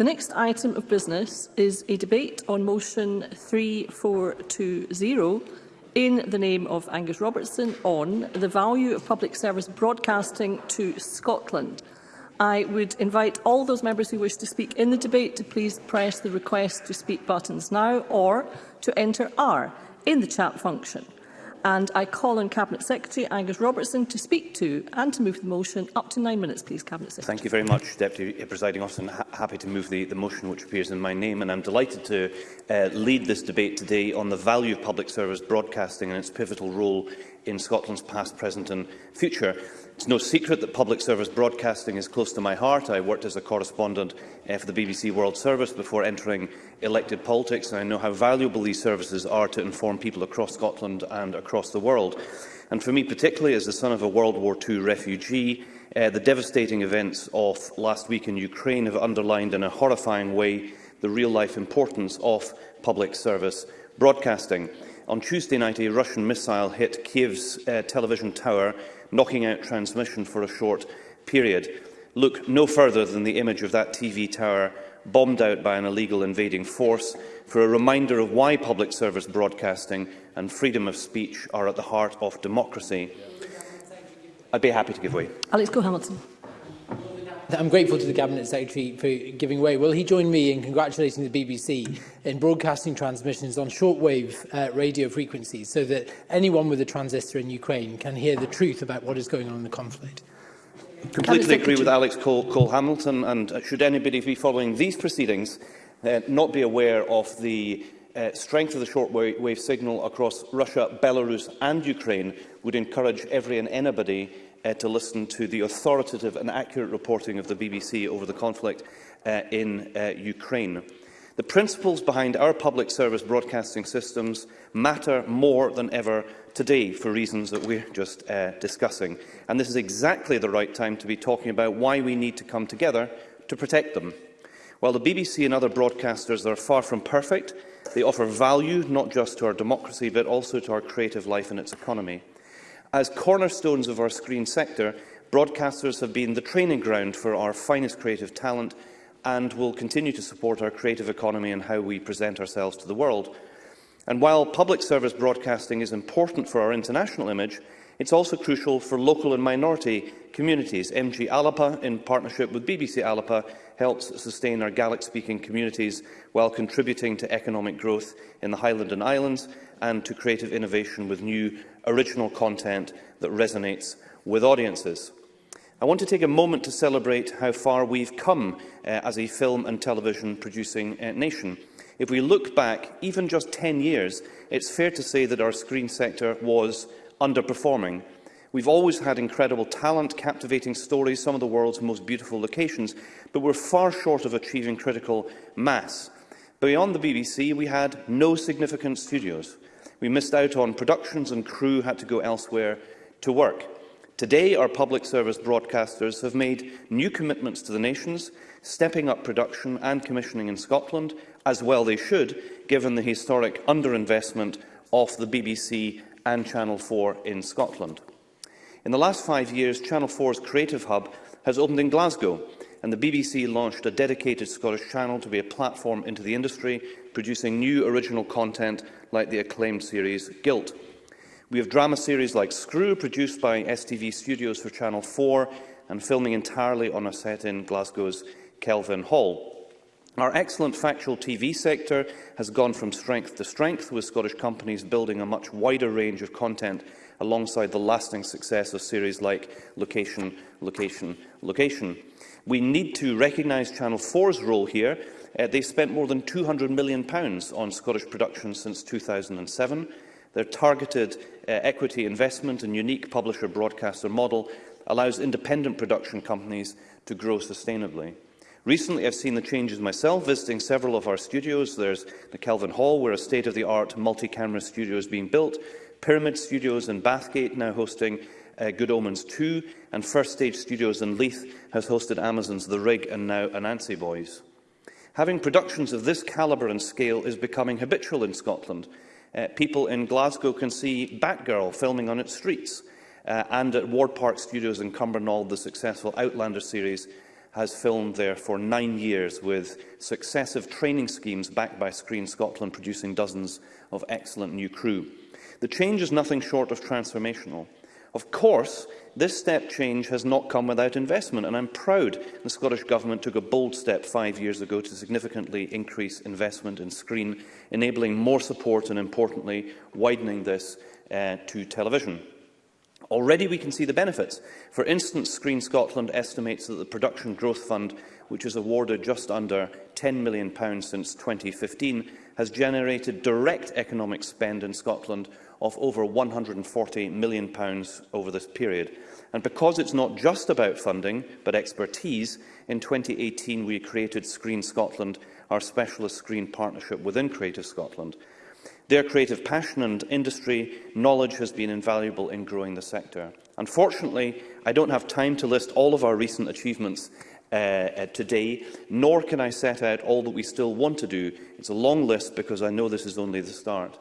The next item of business is a debate on motion 3420 in the name of Angus Robertson on the value of public service broadcasting to Scotland. I would invite all those members who wish to speak in the debate to please press the request to speak buttons now or to enter R in the chat function. And I call on Cabinet Secretary Angus Robertson to speak to and to move the motion. Up to nine minutes, please, Cabinet Secretary. Thank you very much, Deputy Presiding Officer. I'm ha happy to move the, the motion which appears in my name. And I'm delighted to uh, lead this debate today on the value of public service broadcasting and its pivotal role in Scotland's past, present and future. It's no secret that public service broadcasting is close to my heart. I worked as a correspondent eh, for the BBC World Service before entering elected politics, and I know how valuable these services are to inform people across Scotland and across the world. And for me particularly, as the son of a World War II refugee, uh, the devastating events of last week in Ukraine have underlined in a horrifying way the real-life importance of public service broadcasting. On Tuesday night, a Russian missile hit Kiev's uh, television tower, knocking out transmission for a short period. Look no further than the image of that TV tower bombed out by an illegal invading force for a reminder of why public service broadcasting and freedom of speech are at the heart of democracy. I'd be happy to give way. Alex Go hamilton I'm grateful to the Cabinet Secretary for giving way. Will he join me in congratulating the BBC in broadcasting transmissions on shortwave uh, radio frequencies so that anyone with a transistor in Ukraine can hear the truth about what is going on in the conflict? Completely agree with Alex Cole, Cole Hamilton and uh, should anybody be following these proceedings uh, not be aware of the uh, strength of the shortwave signal across Russia, Belarus and Ukraine would encourage every and anybody uh, to listen to the authoritative and accurate reporting of the BBC over the conflict uh, in uh, Ukraine. The principles behind our public service broadcasting systems matter more than ever today for reasons that we're just uh, discussing. And this is exactly the right time to be talking about why we need to come together to protect them. While the BBC and other broadcasters are far from perfect, they offer value not just to our democracy but also to our creative life and its economy. As cornerstones of our screen sector, broadcasters have been the training ground for our finest creative talent and will continue to support our creative economy and how we present ourselves to the world. And while public service broadcasting is important for our international image, it's also crucial for local and minority communities. MG Alapa, in partnership with BBC Alapa, helps sustain our Gaelic-speaking communities while contributing to economic growth in the Highland and Islands and to creative innovation with new original content that resonates with audiences. I want to take a moment to celebrate how far we've come uh, as a film and television producing uh, nation. If we look back even just 10 years, it's fair to say that our screen sector was underperforming. We've always had incredible talent, captivating stories, some of the world's most beautiful locations, but we're far short of achieving critical mass. Beyond the BBC, we had no significant studios we missed out on productions and crew had to go elsewhere to work. Today, our public service broadcasters have made new commitments to the nations, stepping up production and commissioning in Scotland, as well they should, given the historic underinvestment of the BBC and Channel 4 in Scotland. In the last five years, Channel 4's Creative Hub has opened in Glasgow, and the BBC launched a dedicated Scottish channel to be a platform into the industry, producing new original content like the acclaimed series Guilt. We have drama series like Screw, produced by STV Studios for Channel 4 and filming entirely on a set in Glasgow's Kelvin Hall. Our excellent factual TV sector has gone from strength to strength, with Scottish companies building a much wider range of content alongside the lasting success of series like Location, Location, Location. We need to recognise Channel 4's role here Uh, they've spent more than £200 million on Scottish production since 2007. Their targeted uh, equity investment and unique publisher-broadcaster model allows independent production companies to grow sustainably. Recently, I've seen the changes myself, visiting several of our studios. There's the Kelvin Hall, where a state-of-the-art multi-camera studio is being built, Pyramid Studios in Bathgate now hosting uh, Good Omens 2, and First Stage Studios in Leith has hosted Amazon's The Rig and now Anansi Boys. Having productions of this calibre and scale is becoming habitual in Scotland. Uh, people in Glasgow can see Batgirl filming on its streets, uh, and at Ward Park Studios in Cumbernauld, the successful Outlander series has filmed there for nine years, with successive training schemes backed by Screen Scotland producing dozens of excellent new crew. The change is nothing short of transformational. Of course, this step change has not come without investment, and I'm proud the Scottish Government took a bold step five years ago to significantly increase investment in screen, enabling more support and, importantly, widening this uh, to television. Already we can see the benefits. For instance, Screen Scotland estimates that the Production Growth Fund, which has awarded just under £10 million since 2015, has generated direct economic spend in Scotland of over £140 million over this period. And because it's not just about funding, but expertise, in 2018 we created Screen Scotland, our specialist screen partnership within Creative Scotland. Their creative passion and industry knowledge has been invaluable in growing the sector. Unfortunately, I don't have time to list all of our recent achievements uh, uh, today, nor can I set out all that we still want to do. It's a long list because I know this is only the start.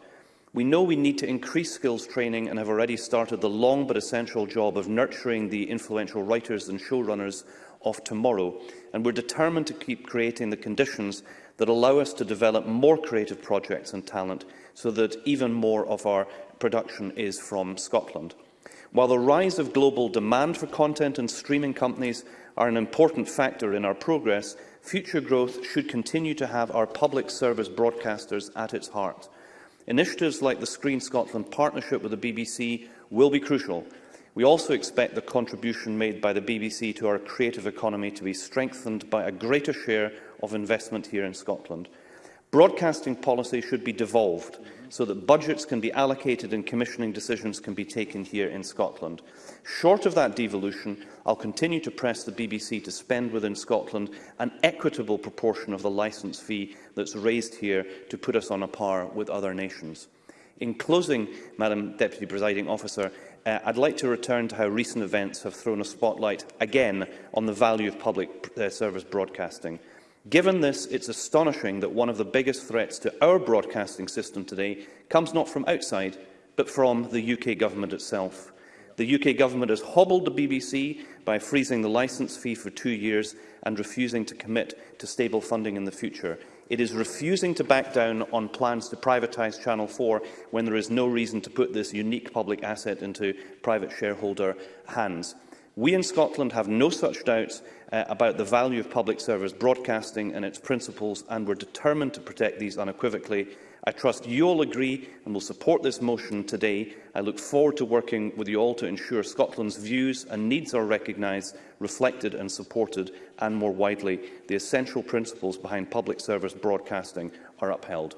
We know we need to increase skills training and have already started the long but essential job of nurturing the influential writers and showrunners of tomorrow, and we're determined to keep creating the conditions that allow us to develop more creative projects and talent so that even more of our production is from Scotland. While the rise of global demand for content and streaming companies are an important factor in our progress, future growth should continue to have our public service broadcasters at its heart. Initiatives like the Screen Scotland partnership with the BBC will be crucial. We also expect the contribution made by the BBC to our creative economy to be strengthened by a greater share of investment here in Scotland. Broadcasting policy should be devolved so that budgets can be allocated and commissioning decisions can be taken here in Scotland. Short of that devolution, I'll continue to press the BBC to spend within Scotland an equitable proportion of the licence fee that's raised here to put us on a par with other nations. In closing, Madam Deputy Presiding Officer, uh, I'd like to return to how recent events have thrown a spotlight again on the value of public uh, service broadcasting. Given this, it's astonishing that one of the biggest threats to our broadcasting system today comes not from outside, but from the UK government itself. The UK government has hobbled the BBC by freezing the licence fee for two years and refusing to commit to stable funding in the future. It is refusing to back down on plans to privatise Channel 4 when there is no reason to put this unique public asset into private shareholder hands. We in Scotland have no such doubts uh, about the value of public service broadcasting and its principles, and we're determined to protect these unequivocally I trust you'll agree and will support this motion today. I look forward to working with you all to ensure Scotland's views and needs are recognised, reflected and supported, and more widely, the essential principles behind public service broadcasting are upheld.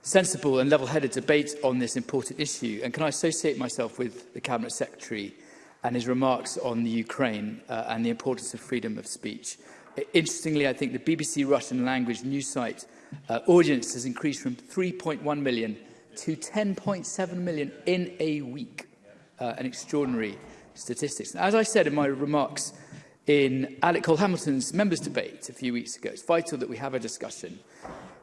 sensible and level-headed debate on this important issue. And can I associate myself with the Cabinet Secretary and his remarks on the Ukraine uh, and the importance of freedom of speech? Interestingly, I think the BBC Russian language news site uh, audience has increased from 3.1 million to 10.7 million in a week. Uh, an extraordinary statistics. As I said in my remarks in Alec Cole Hamilton's members' debate a few weeks ago, it's vital that we have a discussion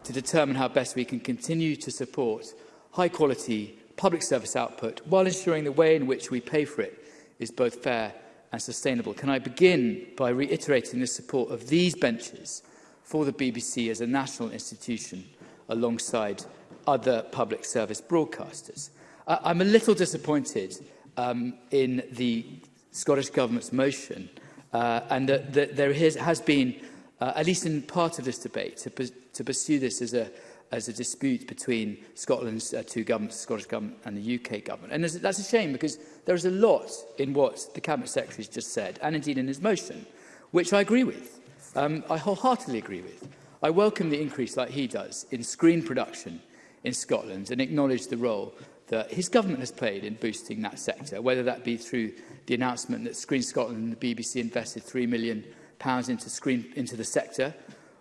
to determine how best we can continue to support high-quality public service output while ensuring the way in which we pay for it is both fair and sustainable. Can I begin by reiterating the support of these benches for the BBC as a national institution alongside other public service broadcasters. Uh, I'm a little disappointed um, in the Scottish Government's motion uh, and that, that there has, has been, uh, at least in part of this debate, to, to pursue this as a, as a dispute between Scotland's uh, two governments, the Scottish Government and the UK Government. And that's a shame because there is a lot in what the Cabinet Secretary has just said, and indeed in his motion, which I agree with. Um, I wholeheartedly agree with. I welcome the increase, like he does, in screen production in Scotland and acknowledge the role that his government has played in boosting that sector, whether that be through the announcement that Screen Scotland and the BBC invested £3 million pounds into, screen, into the sector,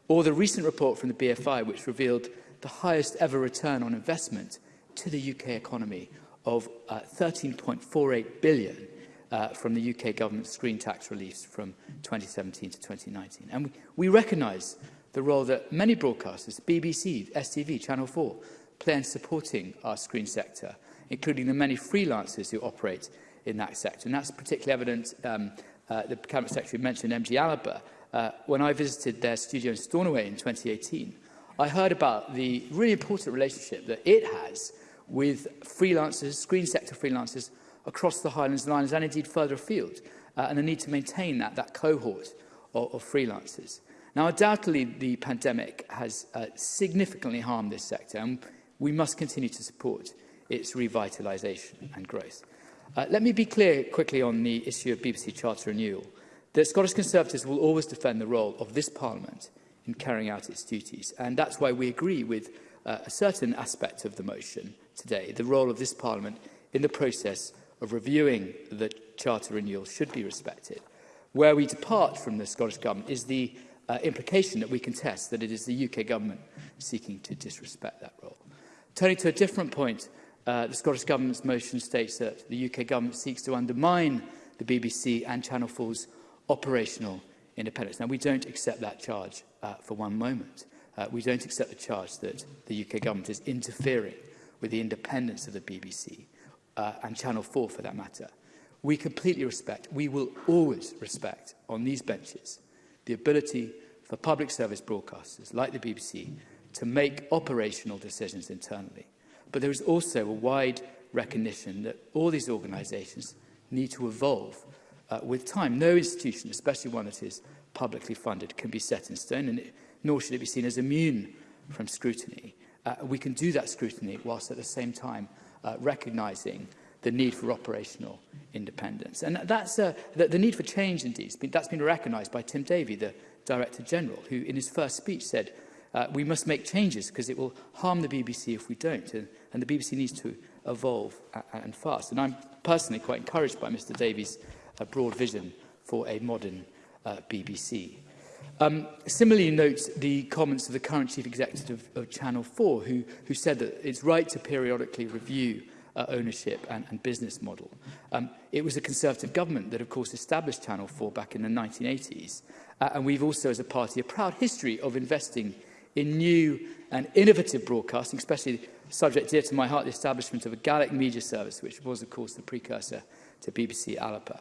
or the recent report from the BFI which revealed the highest ever return on investment to the UK economy of uh, 13.48 billion uh, from the UK government screen tax reliefs from 2017 to 2019. And we, we recognise the role that many broadcasters, BBC, STV, Channel 4, play in supporting our screen sector, including the many freelancers who operate in that sector. And that's particularly evident, um, uh, the Cabinet Secretary mentioned MG Alaba. Uh, when I visited their studio in Stornoway in 2018, I heard about the really important relationship that it has with freelancers, screen sector freelancers, across the Highlands and Islands and indeed further afield, uh, and the need to maintain that, that cohort of, of freelancers. Now, undoubtedly, the pandemic has uh, significantly harmed this sector, and we must continue to support its revitalisation and growth. Uh, let me be clear quickly on the issue of BBC Charter renewal. The Scottish Conservatives will always defend the role of this Parliament in carrying out its duties, and that's why we agree with uh, a certain aspect of the motion today. The role of this Parliament in the process of reviewing the Charter renewal should be respected. Where we depart from the Scottish Government is the uh, implication that we contest that it is the UK Government seeking to disrespect that role. Turning to a different point, uh, the Scottish Government's motion states that the UK Government seeks to undermine the BBC and Channel 4's operational independence. Now, we don't accept that charge uh, for one moment. Uh, we don't accept the charge that the UK Government is interfering with the independence of the BBC uh, and Channel 4 for that matter. We completely respect, we will always respect on these benches the ability for public service broadcasters like the BBC to make operational decisions internally. But there is also a wide recognition that all these organisations need to evolve uh, with time. No institution, especially one that is publicly funded, can be set in stone, and it, nor should it be seen as immune from scrutiny. Uh, we can do that scrutiny whilst at the same time uh, recognising the need for operational independence. And that's uh, the, the need for change, indeed. that's been recognised by Tim Davey, the Director General, who in his first speech said, uh, we must make changes because it will harm the BBC if we don't. And, and the BBC needs to evolve and fast. And I'm personally quite encouraged by Mr Davies' uh, broad vision for a modern uh, BBC. Um, similarly notes the comments of the current chief executive of, of Channel 4 who, who said that it's right to periodically review uh, ownership and, and business model. Um, it was a Conservative government that, of course, established Channel 4 back in the 1980s. Uh, and we've also, as a party, a proud history of investing in new and innovative broadcasting, especially subject dear to my heart, the establishment of a Gaelic media service, which was, of course, the precursor to BBC Alapa.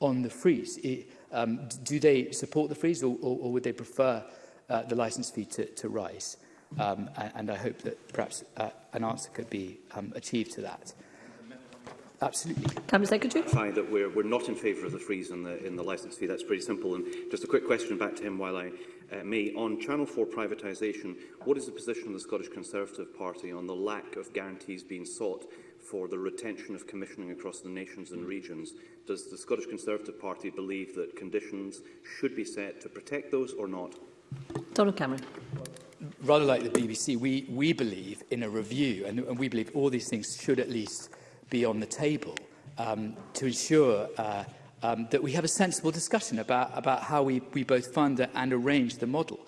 on the freeze? It, um, do they support the freeze or, or, or would they prefer uh, the licence fee to, to rise? Um, and, and I hope that perhaps uh, an answer could be um, achieved to that. Absolutely. Cabinet Secretary. Find that we're, we're not in favour of the freeze in the, in the licence fee. That's pretty simple. And just a quick question back to him while I uh, may. On Channel 4 privatisation, what is the position of the Scottish Conservative Party on the lack of guarantees being sought for the retention of commissioning across the nations and regions. Does the Scottish Conservative Party believe that conditions should be set to protect those or not? Donald Cameron. Rather like the BBC, we, we believe in a review, and, and we believe all these things should at least be on the table um, to ensure uh, um, that we have a sensible discussion about, about how we, we both fund and arrange the model.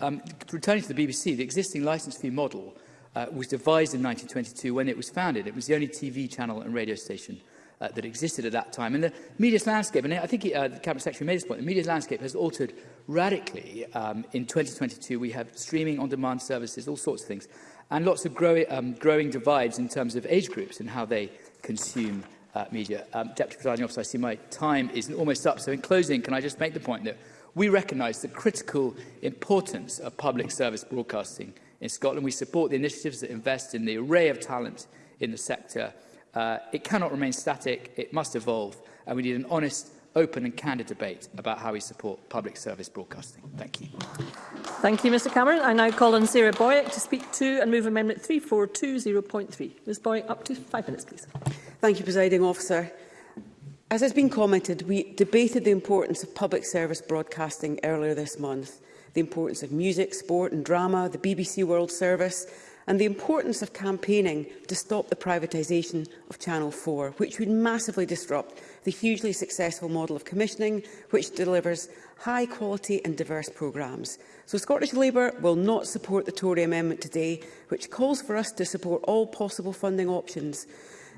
Um, returning to the BBC, the existing licence fee model uh, was devised in 1922 when it was founded. It was the only TV channel and radio station uh, that existed at that time. And the media's landscape, and I think he, uh, the Cabinet Secretary made this point, the media's landscape has altered radically. Um, in 2022, we have streaming on-demand services, all sorts of things, and lots of grow um, growing divides in terms of age groups and how they consume uh, media. Um, Deputy Presiding Officer, I see my time is almost up. So in closing, can I just make the point that we recognise the critical importance of public service broadcasting in Scotland. We support the initiatives that invest in the array of talent in the sector. Uh, it cannot remain static, it must evolve, and we need an honest open and candid debate about how we support public service broadcasting. Thank you. Thank you, Mr Cameron. I now call on Sarah Boyack to speak to and move amendment 3420.3. Ms Boyack, up to five minutes, please. Thank you, Presiding Officer. As has been commented, we debated the importance of public service broadcasting earlier this month, the importance of music, sport and drama, the BBC World Service, and the importance of campaigning to stop the privatisation of Channel 4, which would massively disrupt the hugely successful model of commissioning, which delivers high quality and diverse programmes. So Scottish Labour will not support the Tory amendment today, which calls for us to support all possible funding options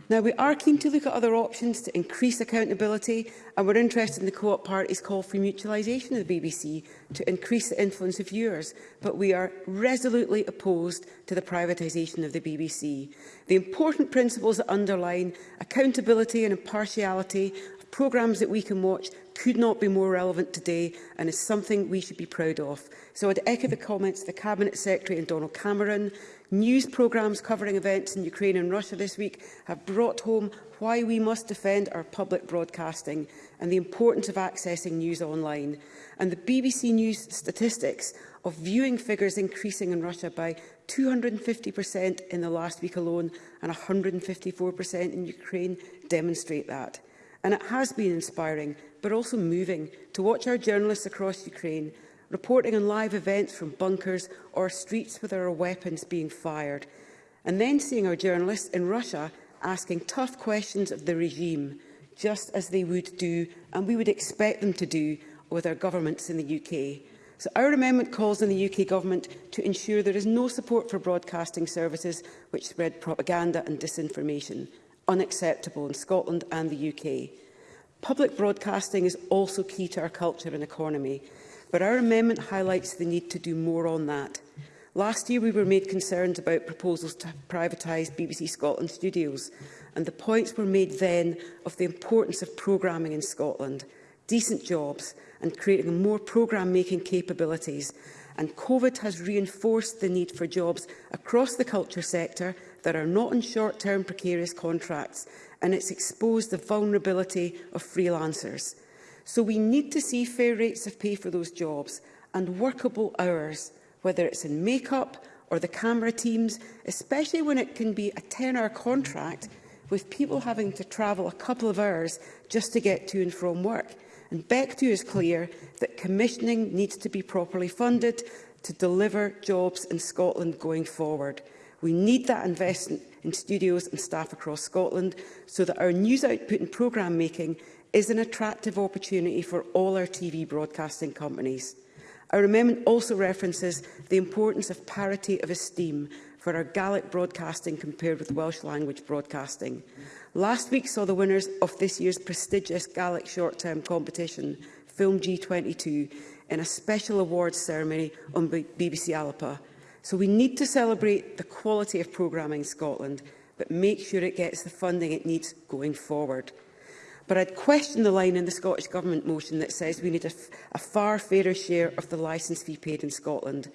Now, we are keen to look at other options to increase accountability, and we're interested in the co-op party's call for mutualisation of the BBC to increase the influence of viewers, but we are resolutely opposed to the privatisation of the BBC. The important principles that underline accountability and impartiality programmes that we can watch could not be more relevant today and is something we should be proud of. So I'd echo the comments of the Cabinet Secretary and Donald Cameron. News programmes covering events in Ukraine and Russia this week have brought home why we must defend our public broadcasting and the importance of accessing news online. And the BBC News statistics of viewing figures increasing in Russia by 250% in the last week alone and 154% in Ukraine demonstrate that and it has been inspiring but also moving to watch our journalists across Ukraine reporting on live events from bunkers or streets there are weapons being fired, and then seeing our journalists in Russia asking tough questions of the regime, just as they would do and we would expect them to do with our governments in the UK. So our amendment calls on the UK Government to ensure there is no support for broadcasting services which spread propaganda and disinformation unacceptable in Scotland and the UK. Public broadcasting is also key to our culture and economy, but our amendment highlights the need to do more on that. Last year we were made concerned about proposals to privatise BBC Scotland studios, and the points were made then of the importance of programming in Scotland, decent jobs and creating more programme-making capabilities. And COVID has reinforced the need for jobs across the culture sector that are not on short-term precarious contracts, and it's exposed the vulnerability of freelancers. So we need to see fair rates of pay for those jobs and workable hours, whether it's in makeup or the camera teams, especially when it can be a 10-hour contract with people having to travel a couple of hours just to get to and from work. And Bectu is clear that commissioning needs to be properly funded to deliver jobs in Scotland going forward. We need that investment in studios and staff across Scotland so that our news output and programme making is an attractive opportunity for all our TV broadcasting companies. Our amendment also references the importance of parity of esteem for our Gaelic broadcasting compared with Welsh language broadcasting. Last week saw the winners of this year's prestigious Gaelic short-term competition, Film G22, in a special awards ceremony on BBC Alapa. So we need to celebrate the quality of programming Scotland, but make sure it gets the funding it needs going forward. But I'd question the line in the Scottish Government motion that says we need a, a far fairer share of the licence fee paid in Scotland.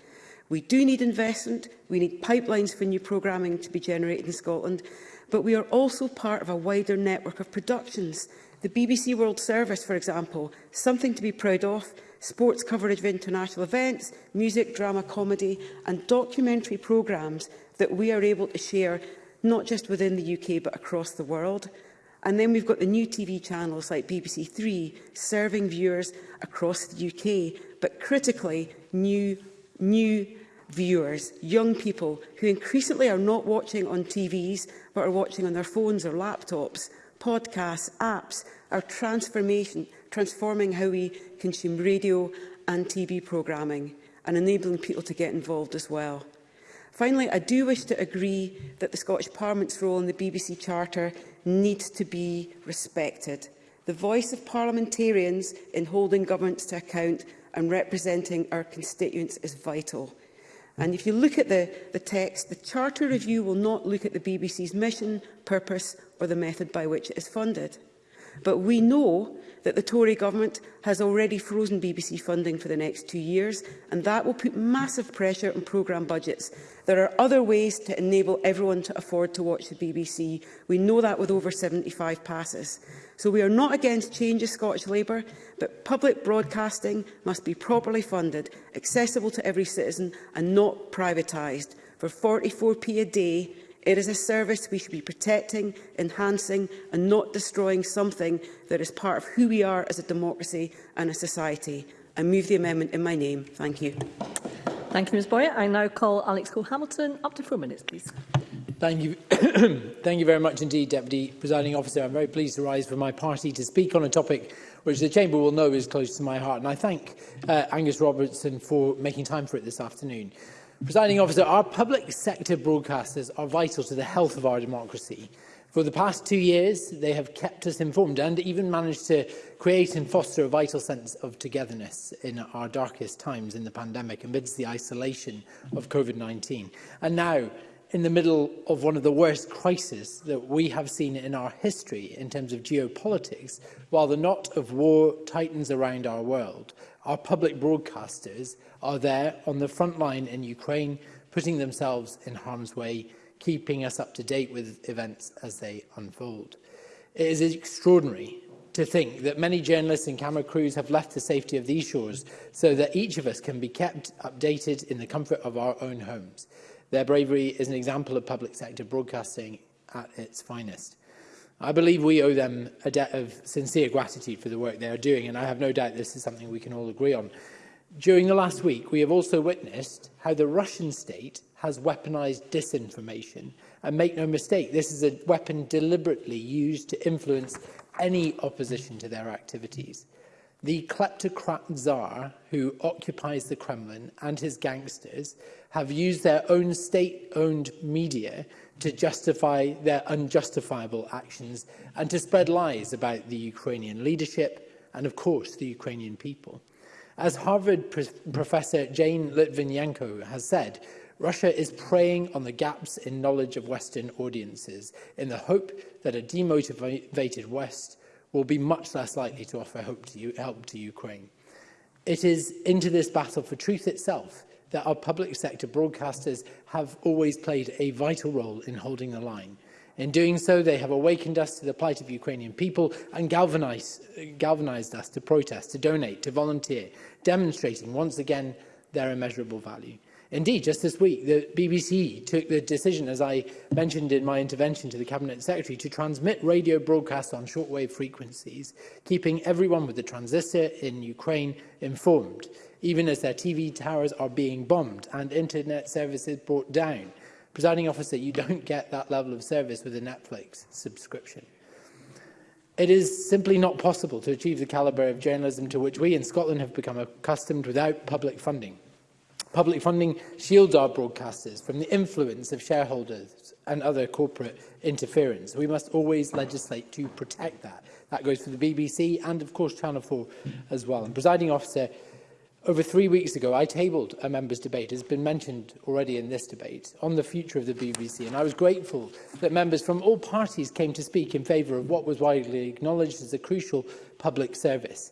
We do need investment, we need pipelines for new programming to be generated in Scotland, but we are also part of a wider network of productions. The BBC World Service, for example, something to be proud of, sports coverage of international events, music, drama, comedy and documentary programmes that we are able to share not just within the UK but across the world. And then we've got the new TV channels like BBC Three serving viewers across the UK, but critically new, new viewers, young people who increasingly are not watching on TVs but are watching on their phones or laptops, podcasts, apps, our transformation transforming how we consume radio and TV programming and enabling people to get involved as well. Finally, I do wish to agree that the Scottish Parliament's role in the BBC Charter needs to be respected. The voice of parliamentarians in holding governments to account and representing our constituents is vital. And if you look at the, the text, the Charter Review will not look at the BBC's mission, purpose or the method by which it is funded. But we know that the Tory government has already frozen BBC funding for the next two years, and that will put massive pressure on programme budgets. There are other ways to enable everyone to afford to watch the BBC. We know that with over 75 passes. So we are not against change of Scottish Labour, but public broadcasting must be properly funded, accessible to every citizen and not privatised. For 44p a day, It is a service we should be protecting, enhancing and not destroying something that is part of who we are as a democracy and a society. I move the amendment in my name. Thank you. Thank you, Ms Boyer. I now call Alex Cole-Hamilton. Up to four minutes, please. Thank you. Thank you very much indeed, Deputy Presiding Officer. I'm very pleased to rise for my party to speak on a topic which the Chamber will know is close to my heart. And I thank uh, Angus Robertson for making time for it this afternoon. Presiding officer, our public sector broadcasters are vital to the health of our democracy. For the past two years, they have kept us informed and even managed to create and foster a vital sense of togetherness in our darkest times in the pandemic amidst the isolation of COVID-19. And now, in the middle of one of the worst crises that we have seen in our history in terms of geopolitics, while the knot of war tightens around our world, Our public broadcasters are there on the front line in Ukraine, putting themselves in harm's way, keeping us up to date with events as they unfold. It is extraordinary to think that many journalists and camera crews have left the safety of these shores so that each of us can be kept updated in the comfort of our own homes. Their bravery is an example of public sector broadcasting at its finest. I believe we owe them a debt of sincere gratitude for the work they are doing, and I have no doubt this is something we can all agree on. During the last week, we have also witnessed how the Russian state has weaponized disinformation. And make no mistake, this is a weapon deliberately used to influence any opposition to their activities. The kleptocrat czar who occupies the Kremlin and his gangsters have used their own state-owned media to justify their unjustifiable actions and to spread lies about the Ukrainian leadership and, of course, the Ukrainian people. As Harvard pr professor Jane Litvinenko has said, Russia is preying on the gaps in knowledge of Western audiences in the hope that a demotivated West will be much less likely to offer hope to help to Ukraine. It is into this battle for truth itself that our public sector broadcasters have always played a vital role in holding the line. In doing so, they have awakened us to the plight of Ukrainian people and galvanized, galvanized us to protest, to donate, to volunteer, demonstrating once again their immeasurable value. Indeed, just this week, the BBC took the decision, as I mentioned in my intervention to the Cabinet Secretary, to transmit radio broadcasts on shortwave frequencies, keeping everyone with the transistor in Ukraine informed, even as their TV towers are being bombed and internet services brought down. Presiding officer, you don't get that level of service with a Netflix subscription. It is simply not possible to achieve the calibre of journalism to which we in Scotland have become accustomed without public funding. Public funding shields our broadcasters from the influence of shareholders and other corporate interference. We must always legislate to protect that. That goes for the BBC and, of course, Channel 4 as well. And presiding officer, over three weeks ago, I tabled a members' debate, has been mentioned already in this debate, on the future of the BBC, and I was grateful that members from all parties came to speak in favour of what was widely acknowledged as a crucial public service.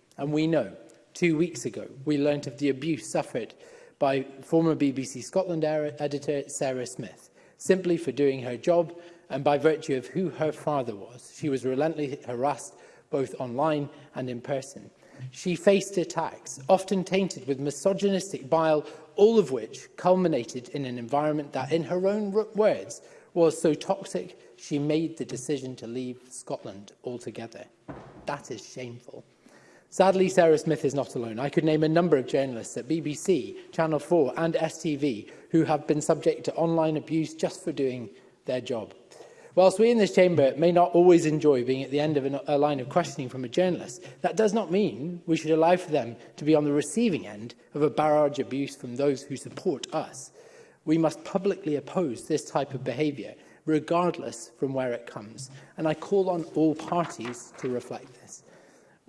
And we know two weeks ago, we learnt of the abuse suffered by former BBC Scotland editor Sarah Smith, simply for doing her job and by virtue of who her father was. She was relentlessly harassed both online and in person. She faced attacks, often tainted with misogynistic bile, all of which culminated in an environment that, in her own words, was so toxic she made the decision to leave Scotland altogether. That is shameful. Sadly, Sarah Smith is not alone. I could name a number of journalists at BBC, Channel 4 and STV who have been subject to online abuse just for doing their job. Whilst we in this chamber may not always enjoy being at the end of an, a line of questioning from a journalist, that does not mean we should allow for them to be on the receiving end of a barrage abuse from those who support us. We must publicly oppose this type of behaviour, regardless from where it comes. And I call on all parties to reflect this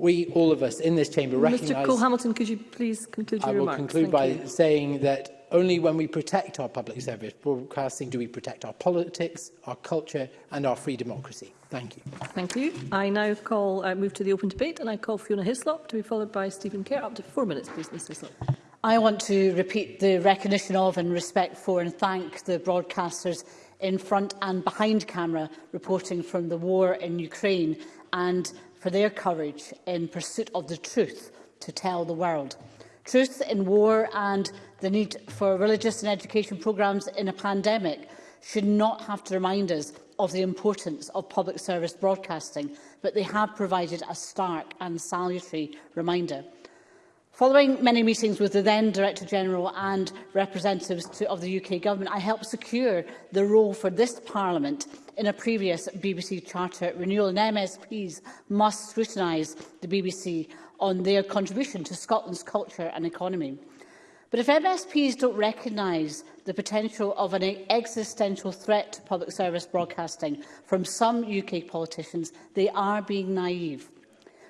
we, all of us in this chamber, Mr. recognise... Mr Cole-Hamilton, could you please conclude your remarks? I will conclude Thank by you. saying that only when we protect our public service broadcasting do we protect our politics, our culture and our free democracy. Thank you. Thank you. I now call, uh, move to the open debate and I call Fiona Hislop to be followed by Stephen Kerr. Up to four minutes, please, Ms Hislop. I want to repeat the recognition of and respect for and thank the broadcasters in front and behind camera reporting from the war in Ukraine and for their courage in pursuit of the truth to tell the world. Truth in war and the need for religious and education programmes in a pandemic should not have to remind us of the importance of public service broadcasting, but they have provided a stark and salutary reminder. Following many meetings with the then Director General and representatives to, of the UK Government, I helped secure the role for this Parliament in a previous BBC Charter renewal, and MSPs must scrutinise the BBC on their contribution to Scotland's culture and economy. But if MSPs don't recognise the potential of an existential threat to public service broadcasting from some UK politicians, they are being naive.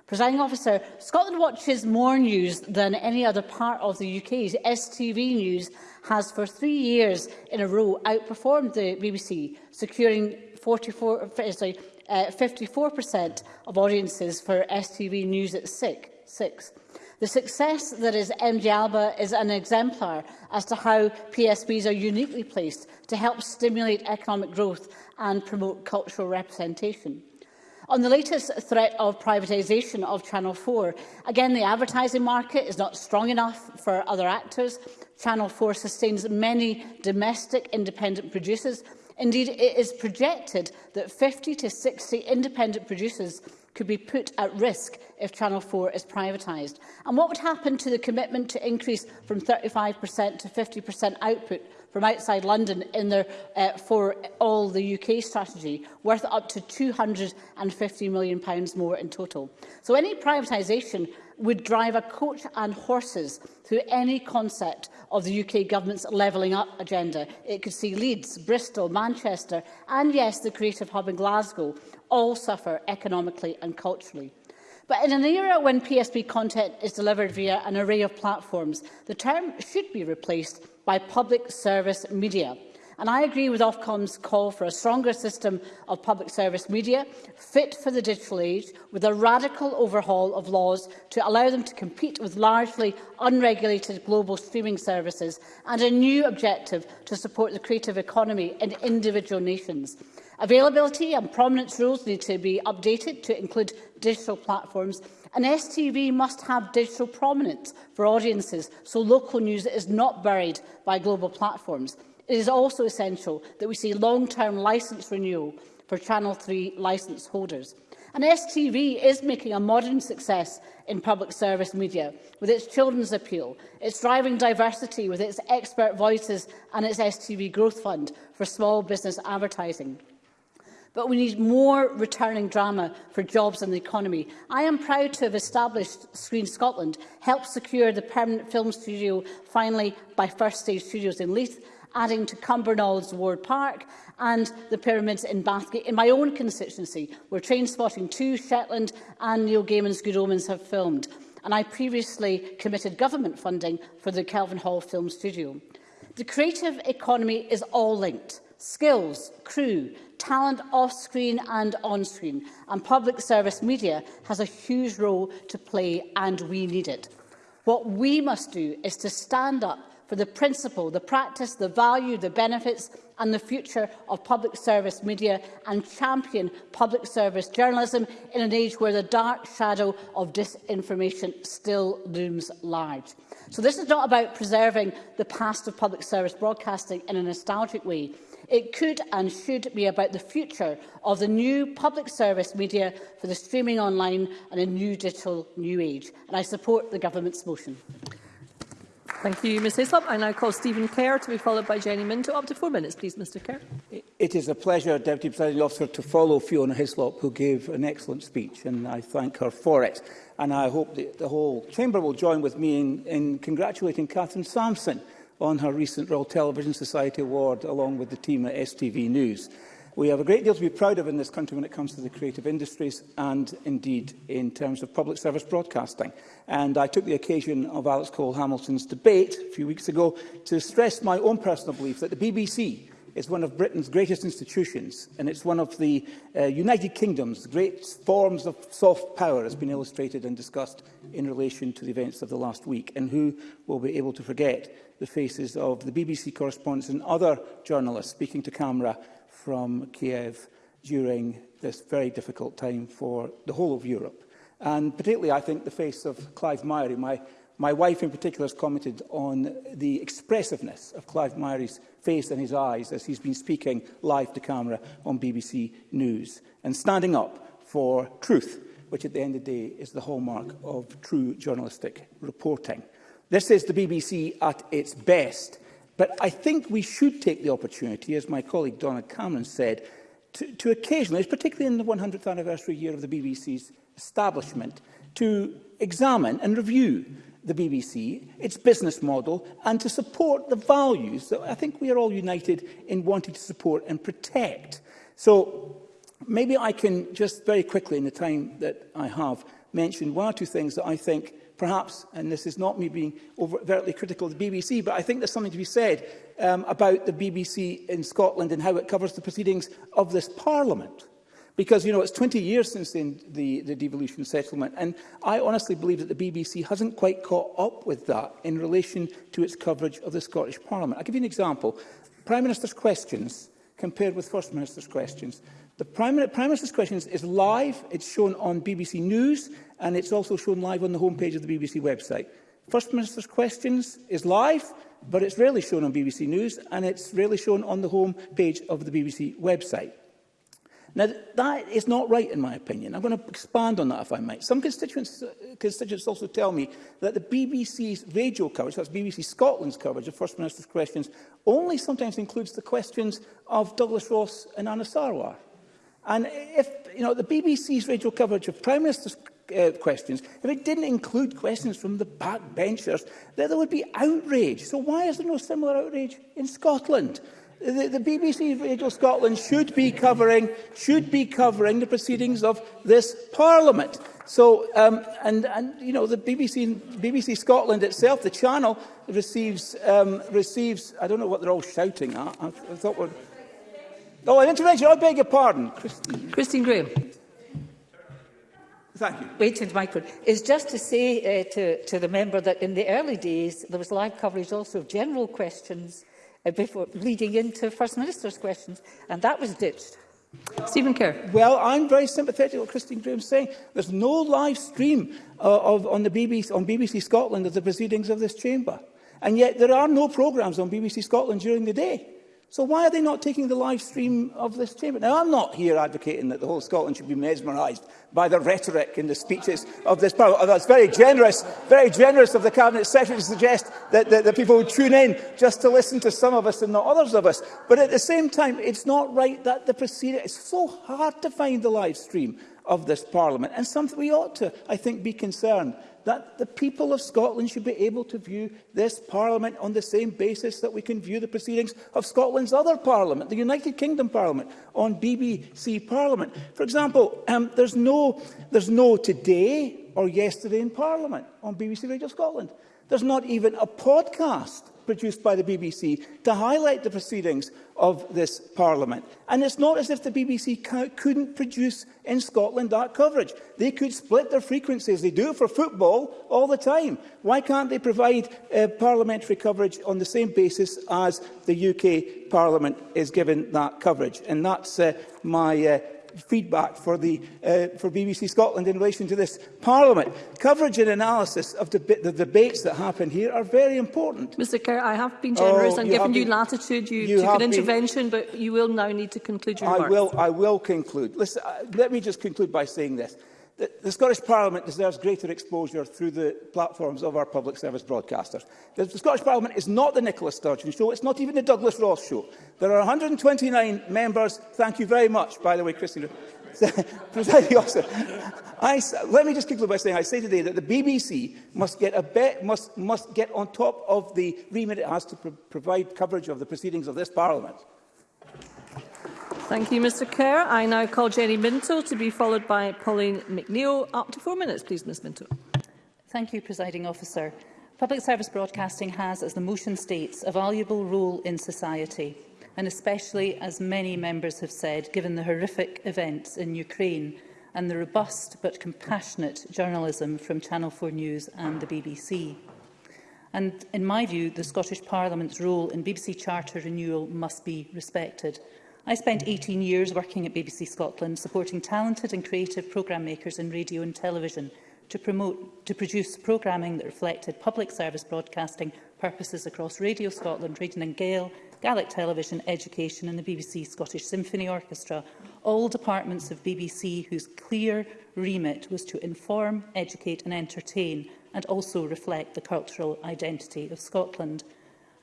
Presiding officer, Scotland watches more news than any other part of the UK. STV News has for three years in a row outperformed the BBC, securing 44, eh, sorry, uh, eh, 54% of audiences for STV News at 6. The success that is MG Alba is an exemplar as to how PSBs are uniquely placed to help stimulate economic growth and promote cultural representation. On the latest threat of privatisation of Channel 4, again, the advertising market is not strong enough for other actors. Channel 4 sustains many domestic independent producers Indeed, it is projected that 50 to 60 independent producers could be put at risk if Channel 4 is privatised? And what would happen to the commitment to increase from 35% to 50% output from outside London in their uh, For All the UK strategy, worth up to £250 million more in total? So any privatisation would drive a coach and horses through any concept of the UK government's levelling up agenda. It could see Leeds, Bristol, Manchester and, yes, the creative hub in Glasgow all suffer economically and culturally. But in an era when PSP content is delivered via an array of platforms, the term should be replaced by public service media. And I agree with Ofcom's call for a stronger system of public service media, fit for the digital age, with a radical overhaul of laws to allow them to compete with largely unregulated global streaming services, and a new objective to support the creative economy in individual nations. Availability and prominence rules need to be updated to include digital platforms and STV must have digital prominence for audiences so local news is not buried by global platforms. It is also essential that we see long-term licence renewal for Channel 3 licence holders. And STV is making a modern success in public service media with its children's appeal. It's driving diversity with its expert voices and its STV Growth Fund for small business advertising. But we need more returning drama for jobs and the economy. I am proud to have established Screen Scotland, helped secure the permanent film studio finally by First Stage Studios in Leith, adding to Cumbernaulds Ward Park and the pyramids in Bathgate. In my own constituency, where Train Spotting 2, Shetland and Neil Gaiman's Good Omens have filmed. And I previously committed government funding for the Kelvin Hall Film Studio. The creative economy is all linked. Skills, crew, talent off-screen and on-screen. And public service media has a huge role to play and we need it. What we must do is to stand up for the principle, the practice, the value, the benefits and the future of public service media and champion public service journalism in an age where the dark shadow of disinformation still looms large. So this is not about preserving the past of public service broadcasting in a nostalgic way. It could and should be about the future of the new public service media for the streaming online and a new digital new age. And I support the government's motion. Thank you, Ms Hislop. I now call Stephen Kerr to be followed by Jenny Minto. Up to four minutes, please, Mr Kerr. It is a pleasure, Deputy Presiding Officer, to follow Fiona Hislop, who gave an excellent speech, and I thank her for it. And I hope that the whole Chamber will join with me in, in congratulating Catherine Sampson on her recent Royal Television Society Award, along with the team at STV News. We have a great deal to be proud of in this country when it comes to the creative industries and indeed in terms of public service broadcasting. And I took the occasion of Alex Cole Hamilton's debate a few weeks ago to stress my own personal belief that the BBC is one of Britain's greatest institutions and it's one of the uh, United Kingdom's great forms of soft power has been illustrated and discussed in relation to the events of the last week and who will be able to forget the faces of the BBC correspondents and other journalists speaking to camera from Kiev during this very difficult time for the whole of Europe. And particularly, I think, the face of Clive Myrie. My, my wife in particular has commented on the expressiveness of Clive Myrie's face and his eyes as he's been speaking live to camera on BBC News and standing up for truth, which at the end of the day is the hallmark of true journalistic reporting. This is the BBC at its best But I think we should take the opportunity, as my colleague Donna Cameron said, to, to occasionally, particularly in the 100th anniversary year of the BBC's establishment, to examine and review the BBC, its business model, and to support the values that I think we are all united in wanting to support and protect. So maybe I can just very quickly, in the time that I have, mention one or two things that I think perhaps, and this is not me being overtly critical of the BBC, but I think there's something to be said um, about the BBC in Scotland and how it covers the proceedings of this Parliament. Because, you know, it's 20 years since the, the, the devolution settlement, and I honestly believe that the BBC hasn't quite caught up with that in relation to its coverage of the Scottish Parliament. I'll give you an example. Prime Minister's questions compared with First Minister's questions. The Prime, Prime Minister's questions is live, it's shown on BBC News, and it's also shown live on the homepage of the BBC website. First Minister's Questions is live, but it's rarely shown on BBC News, and it's rarely shown on the home page of the BBC website. Now, that is not right, in my opinion. I'm going to expand on that, if I might. Some constituents, constituents also tell me that the BBC's radio coverage, that's BBC Scotland's coverage of First Minister's questions, only sometimes includes the questions of Douglas Ross and Anna Sarwar. And if, you know, the BBC's radio coverage of Prime Minister's uh, questions, if it didn't include questions from the backbenchers, then there would be outrage. So why is there no similar outrage in Scotland? The, the BBC Radio Scotland should be covering should be covering the proceedings of this Parliament. So, um, and, and, you know, the BBC, BBC Scotland itself, the channel, receives, um, receives, I don't know what they're all shouting at. I, I thought we're... Oh, an intervention, I beg your pardon. Christine, Christine Graham. Thank you. Waiting the microphone is just to say uh, to, to the member that in the early days there was live coverage also of general questions uh, before leading into First Minister's questions, and that was ditched. Stephen Kerr. Well, I'm very sympathetic to what Christine is saying. There's no live stream uh, of, on, the BBC, on BBC Scotland of the proceedings of this chamber. And yet there are no programmes on BBC Scotland during the day. So why are they not taking the live stream of this chamber? Now, I'm not here advocating that the whole Scotland should be mesmerised by the rhetoric in the speeches of this Parliament. it's very generous, very generous of the Cabinet Secretary to suggest that, that, that people would tune in just to listen to some of us and not others of us. But at the same time, it's not right that the procedure is so hard to find the live stream of this Parliament and something we ought to, I think, be concerned that the people of Scotland should be able to view this Parliament on the same basis that we can view the proceedings of Scotland's other Parliament, the United Kingdom Parliament, on BBC Parliament. For example, um, there's, no, there's no today or yesterday in Parliament on BBC Radio Scotland. There's not even a podcast produced by the BBC to highlight the proceedings of this Parliament. And it's not as if the BBC couldn't produce in Scotland that coverage. They could split their frequencies. They do it for football all the time. Why can't they provide uh, parliamentary coverage on the same basis as the UK Parliament is given that coverage? And that's uh, my uh, feedback for, the, uh, for BBC Scotland in relation to this Parliament. Coverage and analysis of deb the debates that happen here are very important. Mr Kerr, I have been generous oh, and given you latitude. You, you took an intervention, been... but you will now need to conclude your I remarks. Will, I will conclude. Listen, uh, let me just conclude by saying this. The, Scottish Parliament deserves greater exposure through the platforms of our public service broadcasters. The, the Scottish Parliament is not the Nicola Sturgeon show, it's not even the Douglas Ross show. There are 129 members, thank you very much, by the way, Christine. Presiding officer, I, let me just conclude by saying I say today that the BBC must get, a bet, must, must get on top of the remit it has to pro provide coverage of the proceedings of this Parliament. Thank you, Mr Kerr. I now call Jenny Minto to be followed by Pauline McNeill. Up to four minutes, please, Ms Minto. Thank you, Presiding Officer. Public service broadcasting has, as the motion states, a valuable role in society, and especially, as many members have said, given the horrific events in Ukraine and the robust but compassionate journalism from Channel 4 News and the BBC. And in my view, the Scottish Parliament's role in BBC Charter renewal must be respected. I spent 18 years working at BBC Scotland, supporting talented and creative programme makers in radio and television to, promote, to produce programming that reflected public service broadcasting purposes across Radio Scotland, Radio and Gale, Gaelic Television, Education and the BBC Scottish Symphony Orchestra, all departments of BBC whose clear remit was to inform, educate and entertain and also reflect the cultural identity of Scotland.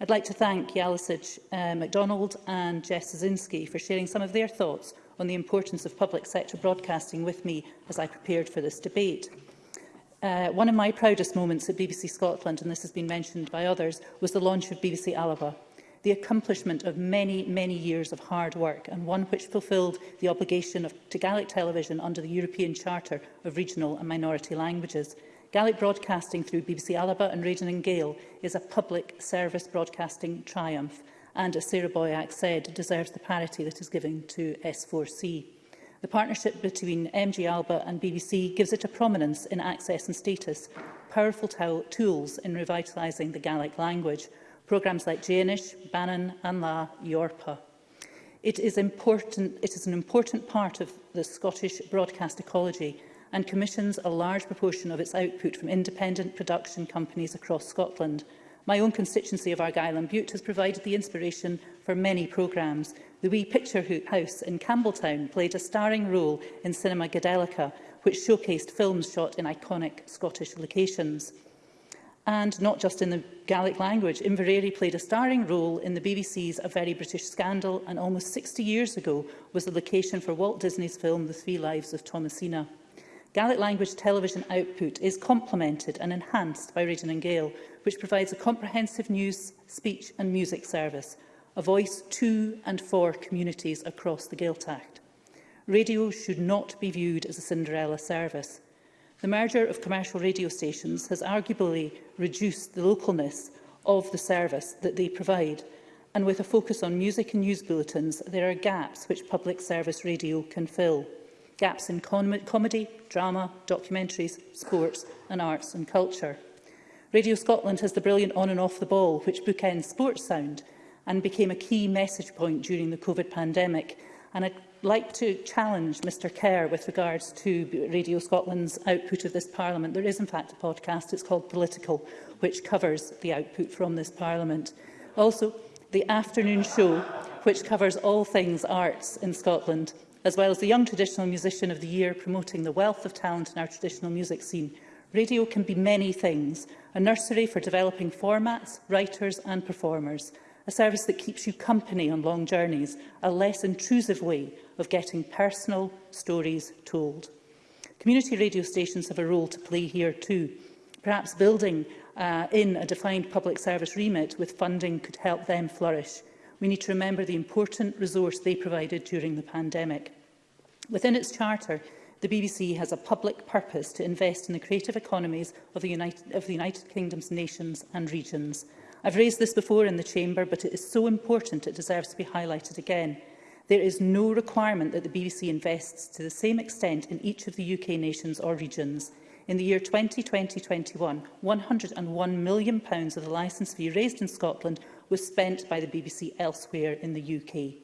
I'd like to thank Yalisij uh, MacDonald and Jess Zinski for sharing some of their thoughts on the importance of public sector broadcasting with me as I prepared for this debate. Uh, one of my proudest moments at BBC Scotland, and this has been mentioned by others, was the launch of BBC Alaba, the accomplishment of many, many years of hard work, and one which fulfilled the obligation of, to Gaelic television under the European Charter of Regional and Minority Languages – Gaelic broadcasting through BBC Alaba and Radon and Gale is a public service broadcasting triumph and, as Sarah Boyack said, deserves the parity that is given to S4C. The partnership between MG Alba and BBC gives it a prominence in access and status, powerful tools in revitalising the Gaelic language, programmes like Janish, Bannon, Anla, Yorpa. It is, important, it is an important part of the Scottish broadcast ecology and commissions a large proportion of its output from independent production companies across Scotland. My own constituency of Argyll and Butte has provided the inspiration for many programmes. The Wee Picture House in Campbelltown played a starring role in Cinema Gadelica, which showcased films shot in iconic Scottish locations. And not just in the Gaelic language, Inverary played a starring role in the BBC's A Very British Scandal and almost 60 years ago was the location for Walt Disney's film The Three Lives of Thomasina. Gaelic language television output is complemented and enhanced by Raging and Gale, which provides a comprehensive news, speech and music service, a voice to and for communities across the Gaeltacht. Radio should not be viewed as a Cinderella service. The merger of commercial radio stations has arguably reduced the localness of the service that they provide, and with a focus on music and news bulletins, there are gaps which public service radio can fill gaps in com comedy, drama, documentaries, sports and arts and culture. Radio Scotland has the brilliant On and Off the Ball, which bookends Sports Sound and became a key message point during the COVID pandemic. And I'd like to challenge Mr Kerr with regards to Radio Scotland's output of this Parliament. There is, in fact, a podcast, it's called Political, which covers the output from this Parliament. Also, the afternoon show, which covers all things arts in Scotland, as well as the Young Traditional Musician of the Year promoting the wealth of talent in our traditional music scene. Radio can be many things, a nursery for developing formats, writers and performers, a service that keeps you company on long journeys, a less intrusive way of getting personal stories told. Community radio stations have a role to play here too. Perhaps building uh, in a defined public service remit with funding could help them flourish we need to remember the important resource they provided during the pandemic. Within its charter, the BBC has a public purpose to invest in the creative economies of the United, of the United Kingdom's nations and regions. I've raised this before in the Chamber, but it is so important it deserves to be highlighted again. There is no requirement that the BBC invests to the same extent in each of the UK nations or regions. In the year 2020-21, £101 million of the licence fee raised in Scotland was spent by the BBC elsewhere in the UK.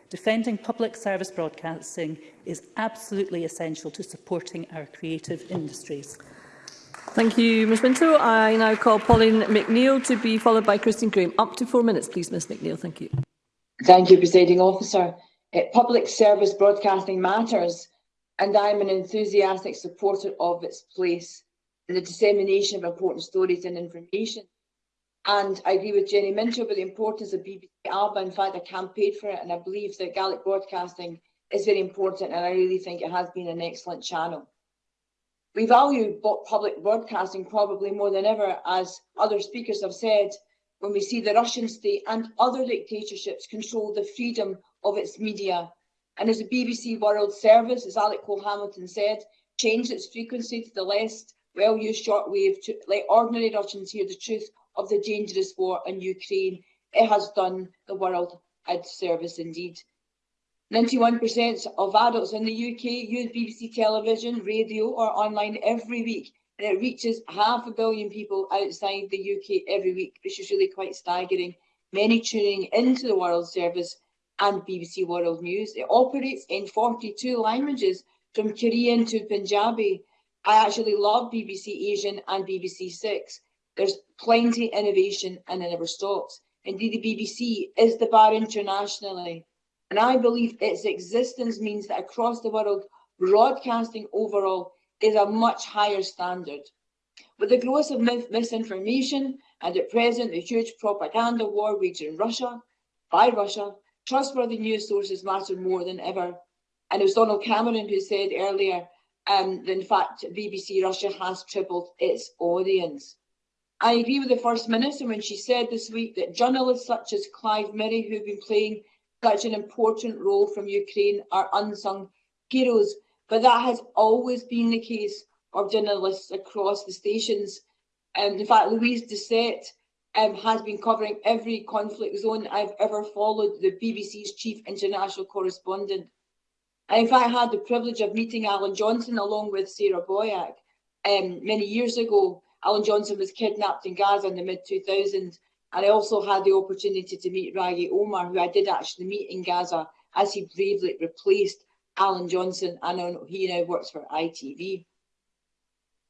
Defending public service broadcasting is absolutely essential to supporting our creative industries. Thank you, Ms Minto. I now call Pauline McNeill to be followed by Christine Graham. Up to four minutes, please, Ms McNeill. Thank you. Thank you, Presiding Officer. Uh, public service broadcasting matters, and I'm an enthusiastic supporter of its place in the dissemination of important stories and information. And I agree with Jenny Minto about the importance of BBC ALBA. In fact, I campaigned for it, and I believe that Gaelic broadcasting is very important, and I really think it has been an excellent channel we value public broadcasting probably more than ever, as other speakers have said, when we see the Russian state and other dictatorships control the freedom of its media. And as the BBC World Service, as Alec Cole Hamilton said, changed its frequency to the less well-used shortwave to let ordinary Russians hear the truth of the dangerous war in Ukraine. It has done the world a service indeed. 91% of adults in the UK use BBC television, radio or online every week and it reaches half a billion people outside the UK every week, which is really quite staggering. Many tuning into the World Service and BBC World News. It operates in 42 languages, from Korean to Punjabi. I actually love BBC Asian and BBC Six. There's plenty innovation and it never stops. Indeed, the BBC is the bar internationally. And I believe its existence means that across the world, broadcasting overall is a much higher standard. With the growth of misinformation and at present the huge propaganda war waged in Russia, by Russia, trustworthy news sources matter more than ever. And it was Donald Cameron who said earlier um, that in fact BBC Russia has tripled its audience. I agree with the First Minister when she said this week that journalists such as Clive Murray, who've been playing such an important role from Ukraine are unsung heroes, but that has always been the case of journalists across the stations. Um, in fact, Louise Doucette um, has been covering every conflict zone I've ever followed, the BBC's chief international correspondent. I, in fact, had the privilege of meeting Alan Johnson along with Sarah Boyack um, many years ago. Alan Johnson was kidnapped in Gaza in the mid-2000s And I also had the opportunity to meet Ragi Omar, who I did actually meet in Gaza as he bravely replaced Alan Johnson, and he now works for ITV.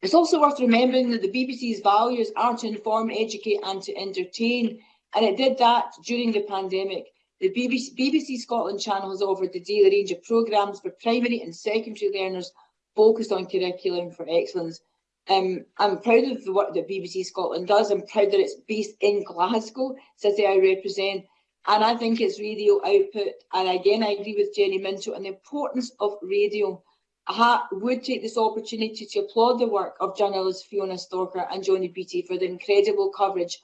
It's also worth remembering that the BBC's values are to inform, educate and to entertain, and it did that during the pandemic. The BBC, BBC Scotland channel has offered a daily range of programmes for primary and secondary learners focused on curriculum for excellence, Um, I'm proud of the work that BBC Scotland does. I'm proud that it's based in Glasgow, city I represent, and I think it's radio output. And again, I agree with Jenny Minto on the importance of radio. I would take this opportunity to applaud the work of journalists Fiona Stalker and Johnny Beattie for the incredible coverage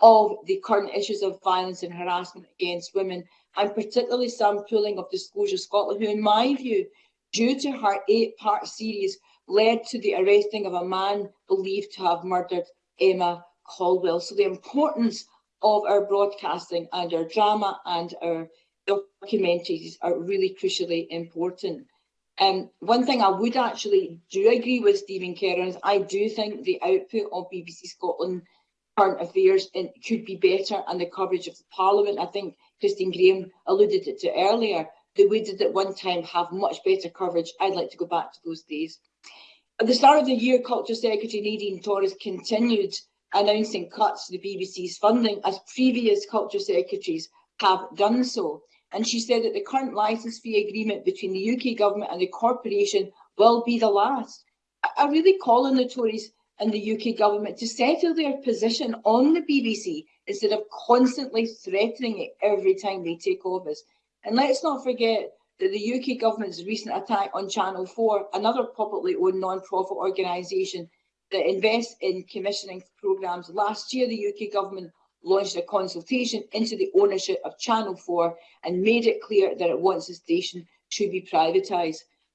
of the current issues of violence and harassment against women, and particularly some Pooling of Disclosure Scotland, who, in my view, due to her eight-part series, led to the arresting of a man believed to have murdered Emma Caldwell. So the importance of our broadcasting and our drama and our documentaries are really crucially important. Um, one thing I would actually do agree with Stephen Kerr I do think the output of BBC Scotland current affairs in, could be better and the coverage of the Parliament. I think Christine Graham alluded to it to earlier. They would at one time have much better coverage. I'd like to go back to those days. At the start of the year, Culture Secretary Nadine Torres continued announcing cuts to the BBC's funding, as previous Culture Secretaries have done so. And she said that the current licence fee agreement between the UK Government and the corporation will be the last. I really call on the Tories and the UK Government to settle their position on the BBC instead of constantly threatening it every time they take office. And let's not forget the UK government's recent attack on Channel 4, another publicly owned non-profit organisation that invests in commissioning programmes. Last year, the UK government launched a consultation into the ownership of Channel 4 and made it clear that it wants the station to be privatised.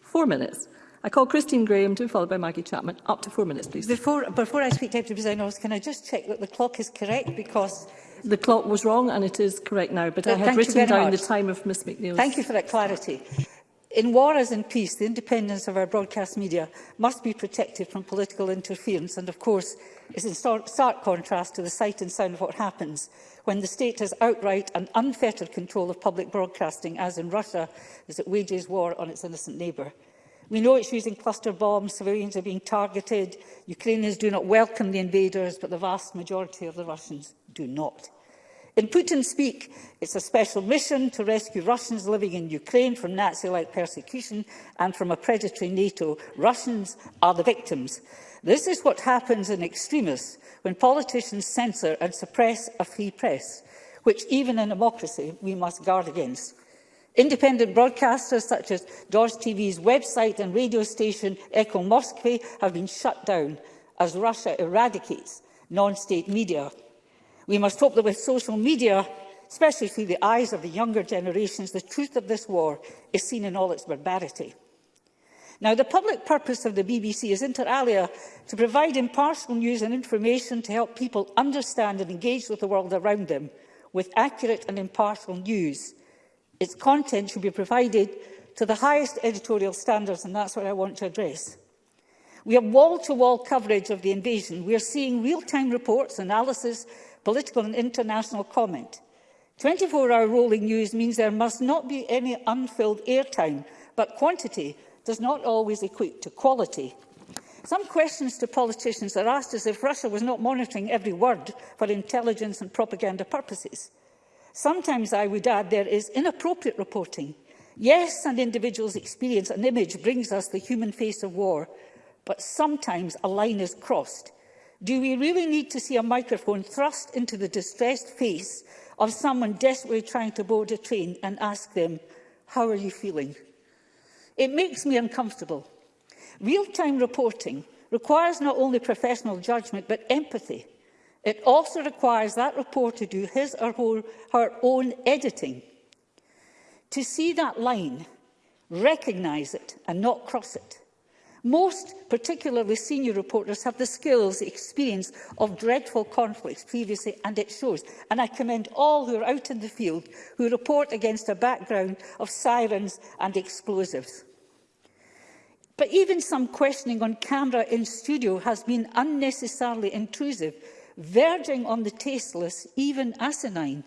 four minutes. I call Christine Graham to be followed by Maggie Chapman. Up to four minutes, please. Before, before I speak, Deputy President Office, can I just check that the clock is correct because... The clock was wrong and it is correct now, but, but I have written down much. the time of Ms McNeil. Thank you for that clarity. In war as in peace, the independence of our broadcast media must be protected from political interference and, of course, is in stark contrast to the sight and sound of what happens when the state has outright and unfettered control of public broadcasting, as in Russia, as it wages war on its innocent neighbour. We know it's using cluster bombs, civilians are being targeted, Ukrainians do not welcome the invaders, but the vast majority of the Russians do not. In Putin speak, it's a special mission to rescue Russians living in Ukraine from Nazi-like persecution and from a predatory NATO. Russians are the victims. This is what happens in extremists when politicians censor and suppress a free press, which even in democracy we must guard against. Independent broadcasters such as Dodge TV's website and radio station Echo Moskvy have been shut down as Russia eradicates non-state media. We must hope that with social media, especially through the eyes of the younger generations, the truth of this war is seen in all its barbarity. Now, the public purpose of the BBC is inter alia to provide impartial news and information to help people understand and engage with the world around them with accurate and impartial news. Its content should be provided to the highest editorial standards, and that's what I want to address. We have wall-to-wall -wall coverage of the invasion. We are seeing real-time reports, analysis political and international comment. 24-hour rolling news means there must not be any unfilled airtime, but quantity does not always equate to quality. Some questions to politicians are asked as if Russia was not monitoring every word for intelligence and propaganda purposes. Sometimes, I would add, there is inappropriate reporting. Yes, an individual's experience and image brings us the human face of war, but sometimes a line is crossed. Do we really need to see a microphone thrust into the distressed face of someone desperately trying to board a train and ask them, how are you feeling? It makes me uncomfortable. Real-time reporting requires not only professional judgment, but empathy. It also requires that reporter to do his or her own editing. To see that line, recognise it and not cross it, Most, particularly senior reporters, have the skills, the experience of dreadful conflicts previously, and it shows. And I commend all who are out in the field who report against a background of sirens and explosives. But even some questioning on camera in studio has been unnecessarily intrusive, verging on the tasteless, even asinine.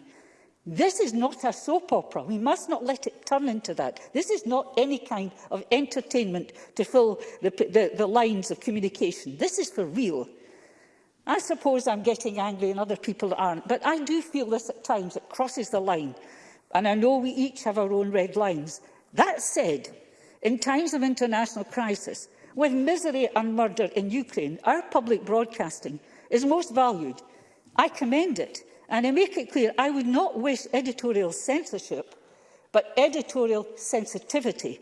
This is not a soap opera. We must not let it turn into that. This is not any kind of entertainment to fill the, the, the lines of communication. This is for real. I suppose I'm getting angry and other people aren't, but I do feel this at times. It crosses the line. And I know we each have our own red lines. That said, in times of international crisis, with misery and murder in Ukraine, our public broadcasting is most valued. I commend it. And I make it clear, I would not wish editorial censorship, but editorial sensitivity.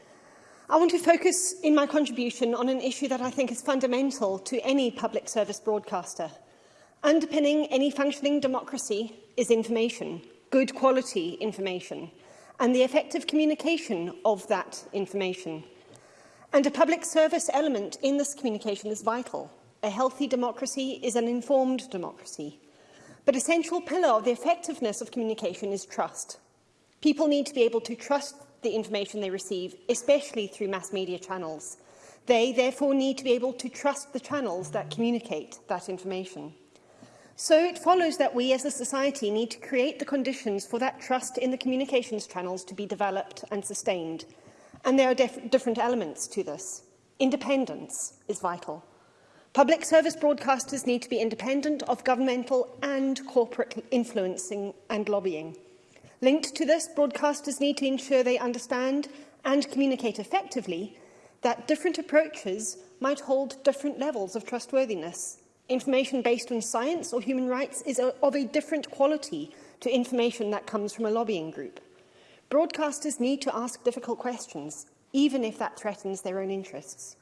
I want to focus in my contribution on an issue that I think is fundamental to any public service broadcaster. Underpinning any functioning democracy is information, good quality information, and the effective communication of that information. And a public service element in this communication is vital. A healthy democracy is an informed democracy. But a central pillar of the effectiveness of communication is trust. People need to be able to trust the information they receive, especially through mass media channels. They therefore need to be able to trust the channels that communicate that information. So it follows that we as a society need to create the conditions for that trust in the communications channels to be developed and sustained. And there are different elements to this. Independence is vital. Public service broadcasters need to be independent of governmental and corporate influencing and lobbying. Linked to this, broadcasters need to ensure they understand and communicate effectively that different approaches might hold different levels of trustworthiness. Information based on science or human rights is of a different quality to information that comes from a lobbying group. Broadcasters need to ask difficult questions, even if that threatens their own interests.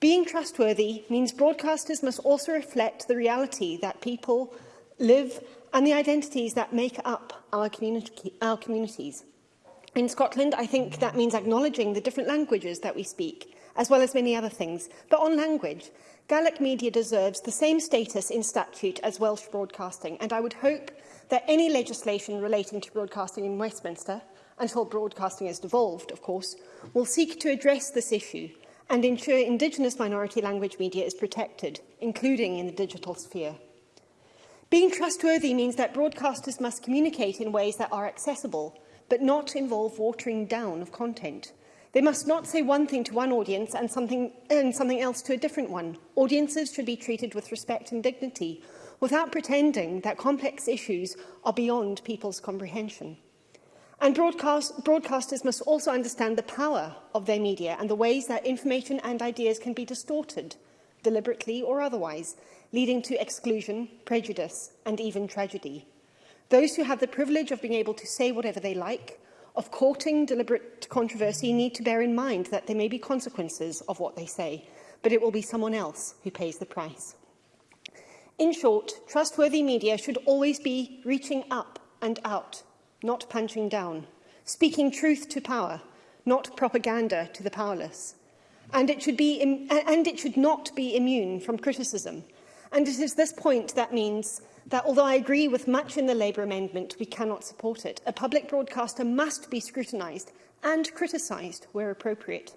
Being trustworthy means broadcasters must also reflect the reality that people live and the identities that make up our, community, our communities. In Scotland, I think that means acknowledging the different languages that we speak, as well as many other things. But on language, Gaelic media deserves the same status in statute as Welsh broadcasting, and I would hope that any legislation relating to broadcasting in Westminster, until broadcasting is devolved, of course, will seek to address this issue and ensure Indigenous minority language media is protected, including in the digital sphere. Being trustworthy means that broadcasters must communicate in ways that are accessible, but not involve watering down of content. They must not say one thing to one audience and something, and something else to a different one. Audiences should be treated with respect and dignity, without pretending that complex issues are beyond people's comprehension. And broadcast, broadcasters must also understand the power of their media and the ways that information and ideas can be distorted, deliberately or otherwise, leading to exclusion, prejudice and even tragedy. Those who have the privilege of being able to say whatever they like, of courting deliberate controversy, need to bear in mind that there may be consequences of what they say, but it will be someone else who pays the price. In short, trustworthy media should always be reaching up and out not punching down, speaking truth to power, not propaganda to the powerless. And it should, be, and it should not be immune from criticism. And it is this point that means that although I agree with much in the Labour amendment, we cannot support it. A public broadcaster must be scrutinised and criticised where appropriate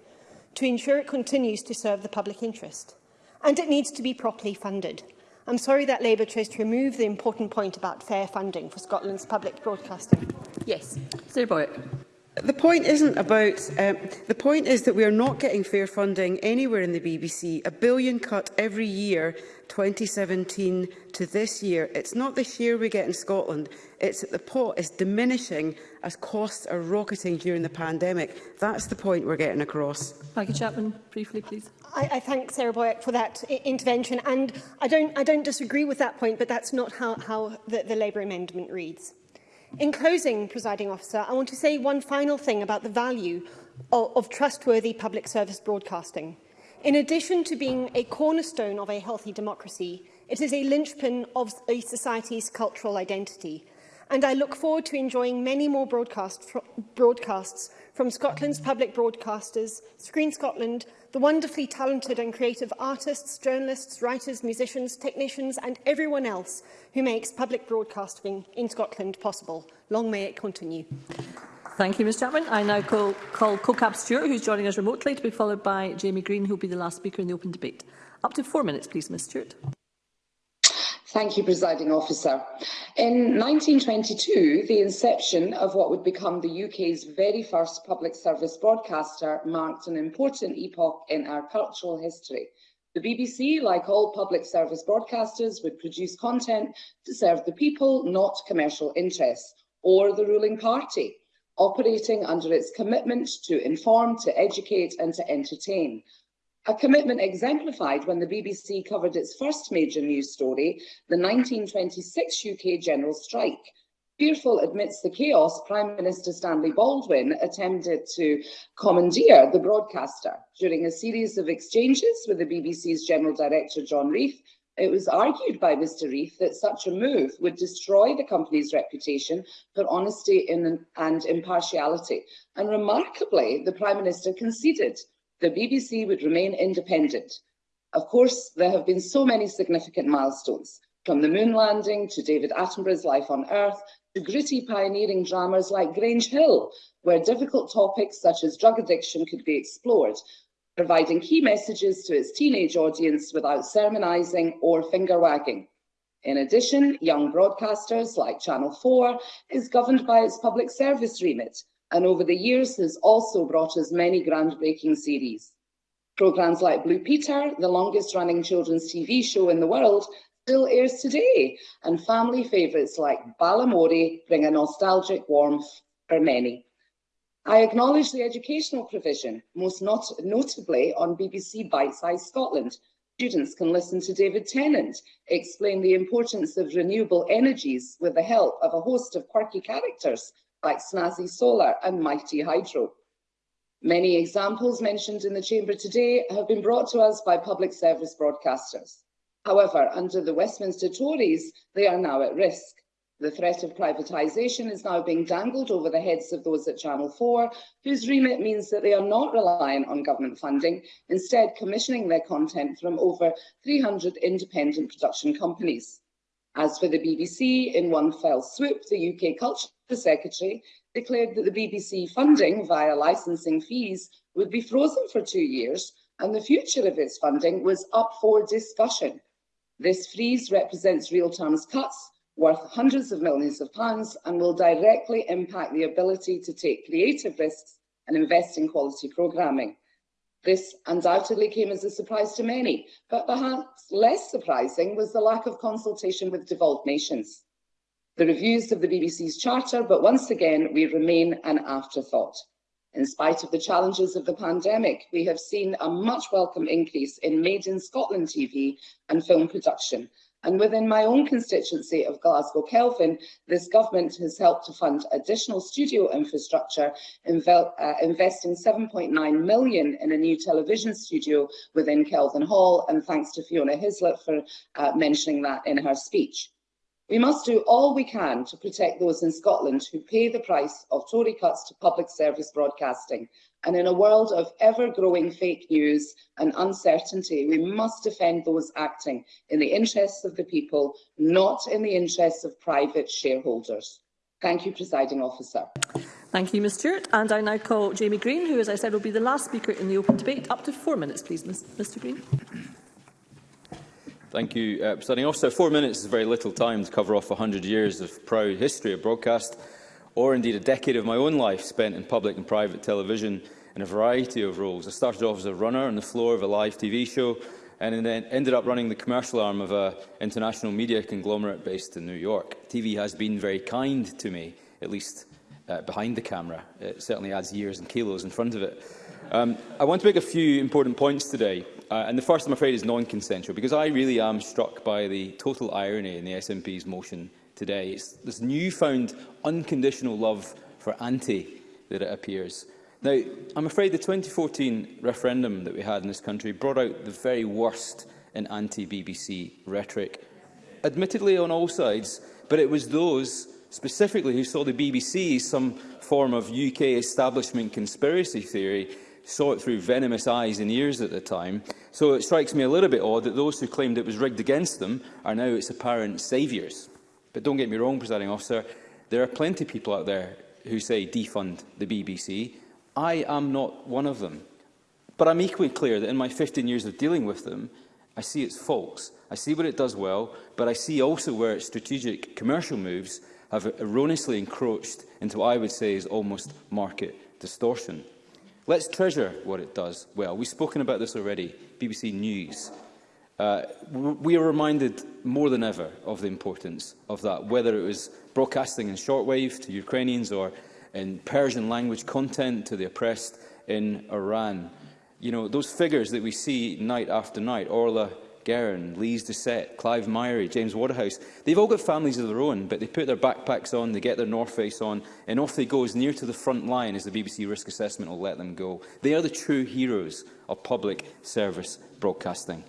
to ensure it continues to serve the public interest. And it needs to be properly funded. I'm sorry that Labour chose to remove the important point about fair funding for Scotland's public broadcasting. Yes. Sir Boyack. The point isn't about... Um, the point is that we are not getting fair funding anywhere in the BBC. A billion cut every year, 2017 to this year. It's not the share we get in Scotland. It's that the pot is diminishing as costs are rocketing during the pandemic. That's the point we're getting across. Maggie Chapman, briefly, please. I, I thank Sarah Boyack for that intervention. And I don't, I don't disagree with that point, but that's not how, how the, the Labour amendment reads. In closing, presiding officer, I want to say one final thing about the value of, of trustworthy public service broadcasting. In addition to being a cornerstone of a healthy democracy, it is a linchpin of a society's cultural identity. And I look forward to enjoying many more broadcast broadcasts from Scotland's public broadcasters, Screen Scotland, the wonderfully talented and creative artists, journalists, writers, musicians, technicians and everyone else who makes public broadcasting in Scotland possible. Long may it continue. Thank you, Ms Chapman. I now call, call CoCab Stewart, who's joining us remotely, to be followed by Jamie Green, who will be the last speaker in the open debate. Up to four minutes, please, Ms Stewart. Thank you, Presiding Officer. In 1922, the inception of what would become the UK's very first public service broadcaster marked an important epoch in our cultural history. The BBC, like all public service broadcasters, would produce content to serve the people, not commercial interests, or the ruling party, operating under its commitment to inform, to educate and to entertain, a commitment exemplified when the BBC covered its first major news story, the 1926 UK general strike. Fearful amidst the chaos, Prime Minister Stanley Baldwin attempted to commandeer the broadcaster. During a series of exchanges with the BBC's General Director John Reith, it was argued by Mr. Reith that such a move would destroy the company's reputation for honesty and impartiality. And remarkably, the Prime Minister conceded the BBC would remain independent. Of course, there have been so many significant milestones, from the moon landing to David Attenborough's life on Earth, to gritty pioneering dramas like Grange Hill, where difficult topics such as drug addiction could be explored, providing key messages to its teenage audience without sermonizing or finger wagging. In addition, young broadcasters like Channel 4 is governed by its public service remit, and over the years has also brought us many groundbreaking series. Programs like Blue Peter, the longest running children's TV show in the world, still airs today, and family favourites like Balamori bring a nostalgic warmth for many. I acknowledge the educational provision, most not notably on BBC Bite Size Scotland. Students can listen to David Tennant explain the importance of renewable energies with the help of a host of quirky characters like Snazzy Solar and Mighty Hydro. Many examples mentioned in the Chamber today have been brought to us by public service broadcasters. However, under the Westminster Tories, they are now at risk. The threat of privatisation is now being dangled over the heads of those at Channel 4, whose remit means that they are not reliant on government funding, instead commissioning their content from over 300 independent production companies. As for the BBC, in one fell swoop, the UK Culture Secretary declared that the BBC funding via licensing fees would be frozen for two years and the future of its funding was up for discussion. This freeze represents real terms cuts worth hundreds of millions of pounds and will directly impact the ability to take creative risks and invest in quality programming. This undoubtedly came as a surprise to many, but perhaps less surprising was the lack of consultation with devolved nations. The reviews of the BBC's charter, but once again, we remain an afterthought. In spite of the challenges of the pandemic, we have seen a much welcome increase in Made in Scotland TV and film production, And within my own constituency of Glasgow Kelvin, this government has helped to fund additional studio infrastructure, inve uh, investing 7.9 million in a new television studio within Kelvin Hall, and thanks to Fiona Hislop for uh, mentioning that in her speech. We must do all we can to protect those in Scotland who pay the price of Tory cuts to public service broadcasting. And in a world of ever-growing fake news and uncertainty, we must defend those acting in the interests of the people, not in the interests of private shareholders. Thank you, Presiding Officer. Thank you, Ms Stewart. And I now call Jamie Green, who, as I said, will be the last speaker in the open debate. Up to four minutes, please, Mr Green. Thank you, uh, Presiding Officer. Four minutes is very little time to cover off 100 years of proud history of broadcast, or indeed a decade of my own life spent in public and private television in a variety of roles. I started off as a runner on the floor of a live TV show and then ended up running the commercial arm of an international media conglomerate based in New York. TV has been very kind to me, at least uh, behind the camera. It certainly adds years and kilos in front of it. Um, I want to make a few important points today. Uh, and the first, I'm afraid, is non-consensual, because I really am struck by the total irony in the SNP's motion today. It's this newfound unconditional love for anti that it appears. Now, I'm afraid the 2014 referendum that we had in this country brought out the very worst in anti-BBC rhetoric, admittedly on all sides, but it was those specifically who saw the BBC as some form of UK establishment conspiracy theory, saw it through venomous eyes and ears at the time, So it strikes me a little bit odd that those who claimed it was rigged against them are now its apparent saviours. But don't get me wrong, presiding officer, there are plenty of people out there who say defund the BBC. I am not one of them. But I'm equally clear that in my 15 years of dealing with them, I see its faults. I see what it does well, but I see also where its strategic commercial moves have erroneously encroached into what I would say is almost market distortion. Let's treasure what it does well. We've spoken about this already, BBC News. Uh, we are reminded more than ever of the importance of that, whether it was broadcasting in shortwave to Ukrainians or in Persian language content to the oppressed in Iran. You know, those figures that we see night after night, Orla Guerin, Lees Doucette, Clive Myrie, James Waterhouse. They've all got families of their own, but they put their backpacks on, they get their North Face on, and off they go as near to the front line as the BBC risk assessment will let them go. They are the true heroes of public service broadcasting.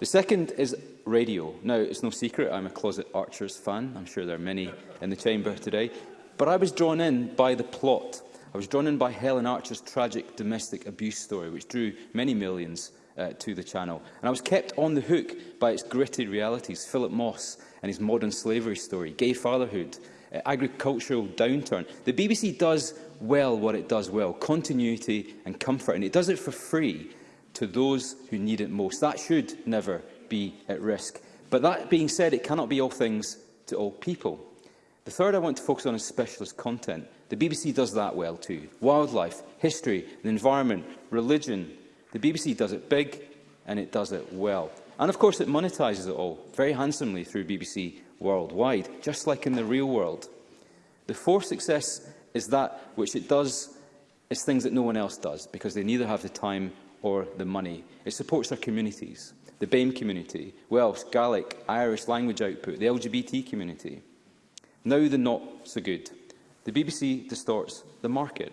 The second is radio. Now, it's no secret I'm a closet Archers fan. I'm sure there are many in the chamber today. But I was drawn in by the plot. I was drawn in by Helen Archer's tragic domestic abuse story, which drew many millions uh, to the channel. And I was kept on the hook by its gritty realities, Philip Moss and his modern slavery story, gay fatherhood, uh, agricultural downturn. The BBC does well what it does well, continuity and comfort, and it does it for free to those who need it most. That should never be at risk. But that being said, it cannot be all things to all people. The third I want to focus on is specialist content. The BBC does that well too. Wildlife, history, the environment, religion, The BBC does it big and it does it well. And of course it monetizes it all very handsomely through BBC worldwide, just like in the real world. The fourth success is that which it does is things that no one else does because they neither have the time or the money. It supports their communities, the BAME community, Welsh, Gaelic, Irish language output, the LGBT community. Now the not so good. The BBC distorts the market.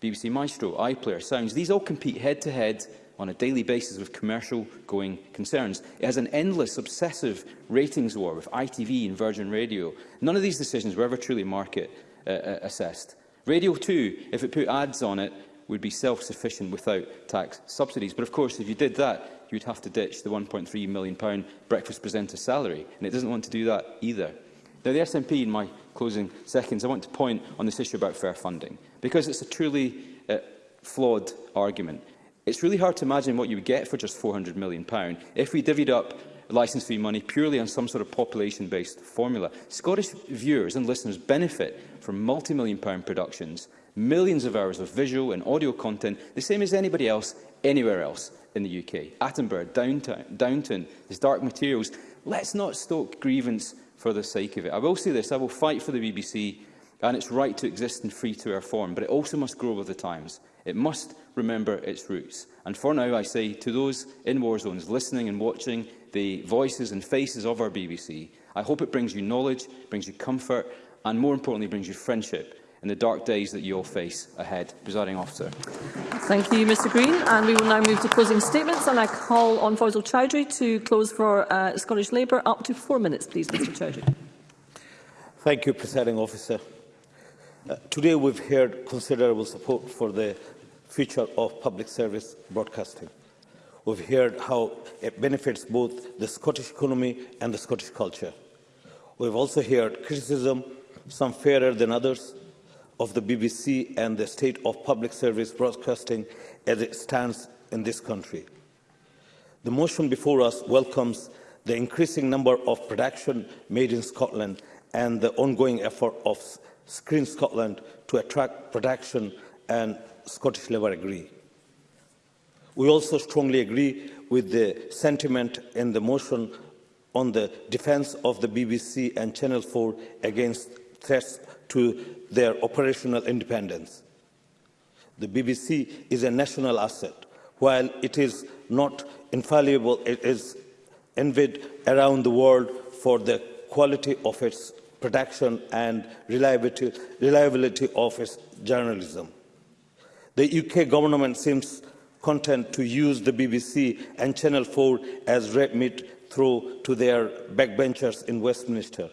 BBC Maestro, iPlayer, Sounds, these all compete head to head on a daily basis with commercial-going concerns. It has an endless, obsessive ratings war with ITV and Virgin Radio. None of these decisions were ever truly market-assessed. Uh, uh, Radio 2, if it put ads on it, would be self-sufficient without tax subsidies. But of course, if you did that, you'd have to ditch the £1.3 million breakfast presenter salary, and it doesn't want to do that either. Now, the SNP, in my closing seconds, I want to point on this issue about fair funding, because it's a truly uh, flawed argument. It's really hard to imagine what you would get for just £400 million if we divvied up licence fee money purely on some sort of population-based formula. Scottish viewers and listeners benefit from multi-million pound productions, millions of hours of visual and audio content, the same as anybody else anywhere else in the UK. Attenborough, downtown, Downton, there's dark materials. Let's not stoke grievance for the sake of it. I will say this, I will fight for the BBC and its right to exist in free-to-air form, but it also must grow with the times. It must remember its roots. And for now, I say to those in war zones listening and watching the voices and faces of our BBC, I hope it brings you knowledge, brings you comfort, and more importantly, brings you friendship in the dark days that you all face ahead. Presiding officer. Thank you, Mr Green. And we will now move to closing statements. And I call on Faisal Chowdhury to close for uh, Scottish Labour. Up to four minutes, please, Mr Chowdhury. Thank you, Presiding Officer. Uh, today we've heard considerable support for the future of public service broadcasting. We've heard how it benefits both the Scottish economy and the Scottish culture. We've also heard criticism, some fairer than others, of the BBC and the state of public service broadcasting as it stands in this country. The motion before us welcomes the increasing number of production made in Scotland and the ongoing effort of Screen Scotland to attract production and Scottish Labour agree. We also strongly agree with the sentiment in the motion on the defence of the BBC and Channel 4 against threats to their operational independence. The BBC is a national asset. While it is not infallible, it is envied around the world for the quality of its production and reliability, reliability of its journalism. The UK government seems content to use the BBC and Channel 4 as red meat through to their backbenchers in Westminster,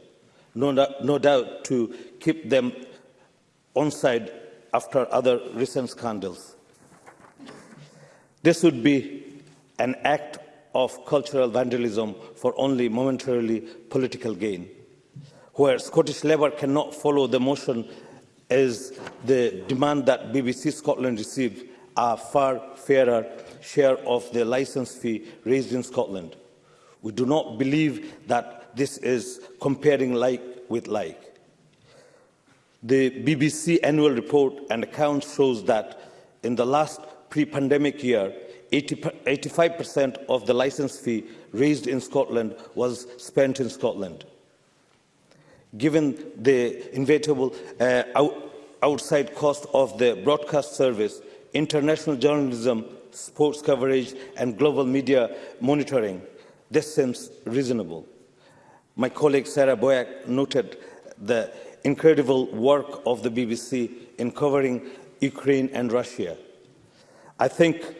no, no doubt to keep them on side after other recent scandals. This would be an act of cultural vandalism for only momentarily political gain, where Scottish Labour cannot follow the motion as the demand that BBC Scotland received a far fairer share of the license fee raised in Scotland. We do not believe that this is comparing like with like. The BBC annual report and accounts shows that in the last pre-pandemic year, 85% of the license fee raised in Scotland was spent in Scotland given the inevitable uh, outside cost of the broadcast service, international journalism, sports coverage and global media monitoring. This seems reasonable. My colleague Sarah Boyack noted the incredible work of the BBC in covering Ukraine and Russia. I think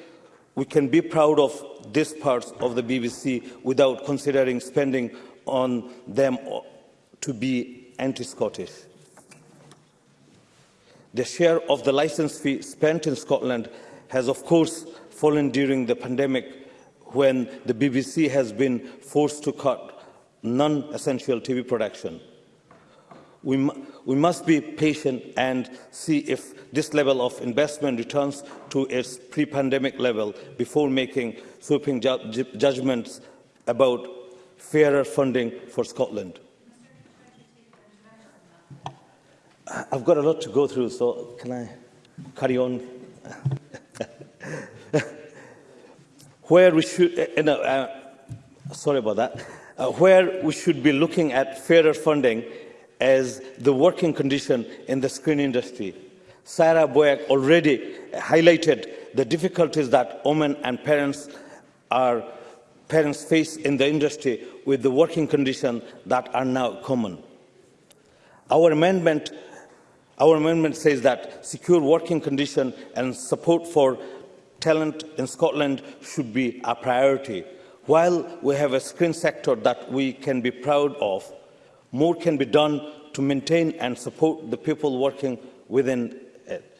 we can be proud of this parts of the BBC without considering spending on them to be anti-Scottish. The share of the licence fee spent in Scotland has of course fallen during the pandemic when the BBC has been forced to cut non-essential TV production. We, we must be patient and see if this level of investment returns to its pre-pandemic level before making sweeping ju judgments about fairer funding for Scotland. I've got a lot to go through, so can I carry on? where we should, uh, no, uh, sorry about that, uh, where we should be looking at fairer funding as the working condition in the screen industry. Sarah Boyack already highlighted the difficulties that women and parents are parents face in the industry with the working conditions that are now common. Our amendment our amendment says that secure working conditions and support for talent in Scotland should be a priority. While we have a screen sector that we can be proud of, more can be done to maintain and support the people working within it.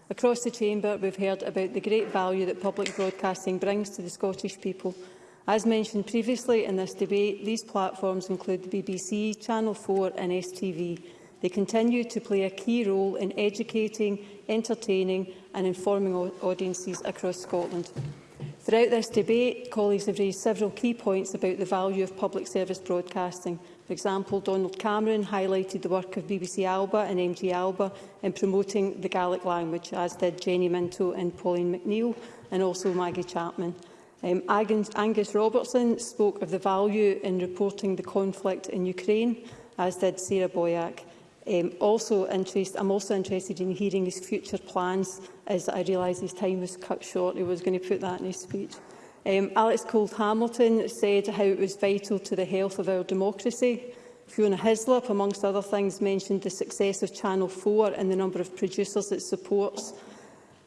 Across the Chamber, we've heard about the great value that public broadcasting brings to the Scottish people. As mentioned previously in this debate, these platforms include the BBC, Channel 4 and STV. They continue to play a key role in educating, entertaining and informing audiences across Scotland. Throughout this debate, colleagues have raised several key points about the value of public service broadcasting. For example, Donald Cameron highlighted the work of BBC Alba and MG Alba in promoting the Gaelic language, as did Jenny Minto and Pauline McNeill, and also Maggie Chapman. Um, Angus Robertson spoke of the value in reporting the conflict in Ukraine, as did Sarah Boyack. Um, also interest, I'm also interested in hearing his future plans, as I realise his time was cut short. He was going to put that in his speech. Um, Alex Cold Hamilton said how it was vital to the health of our democracy. Fiona Hislop, amongst other things, mentioned the success of Channel 4 and the number of producers it supports.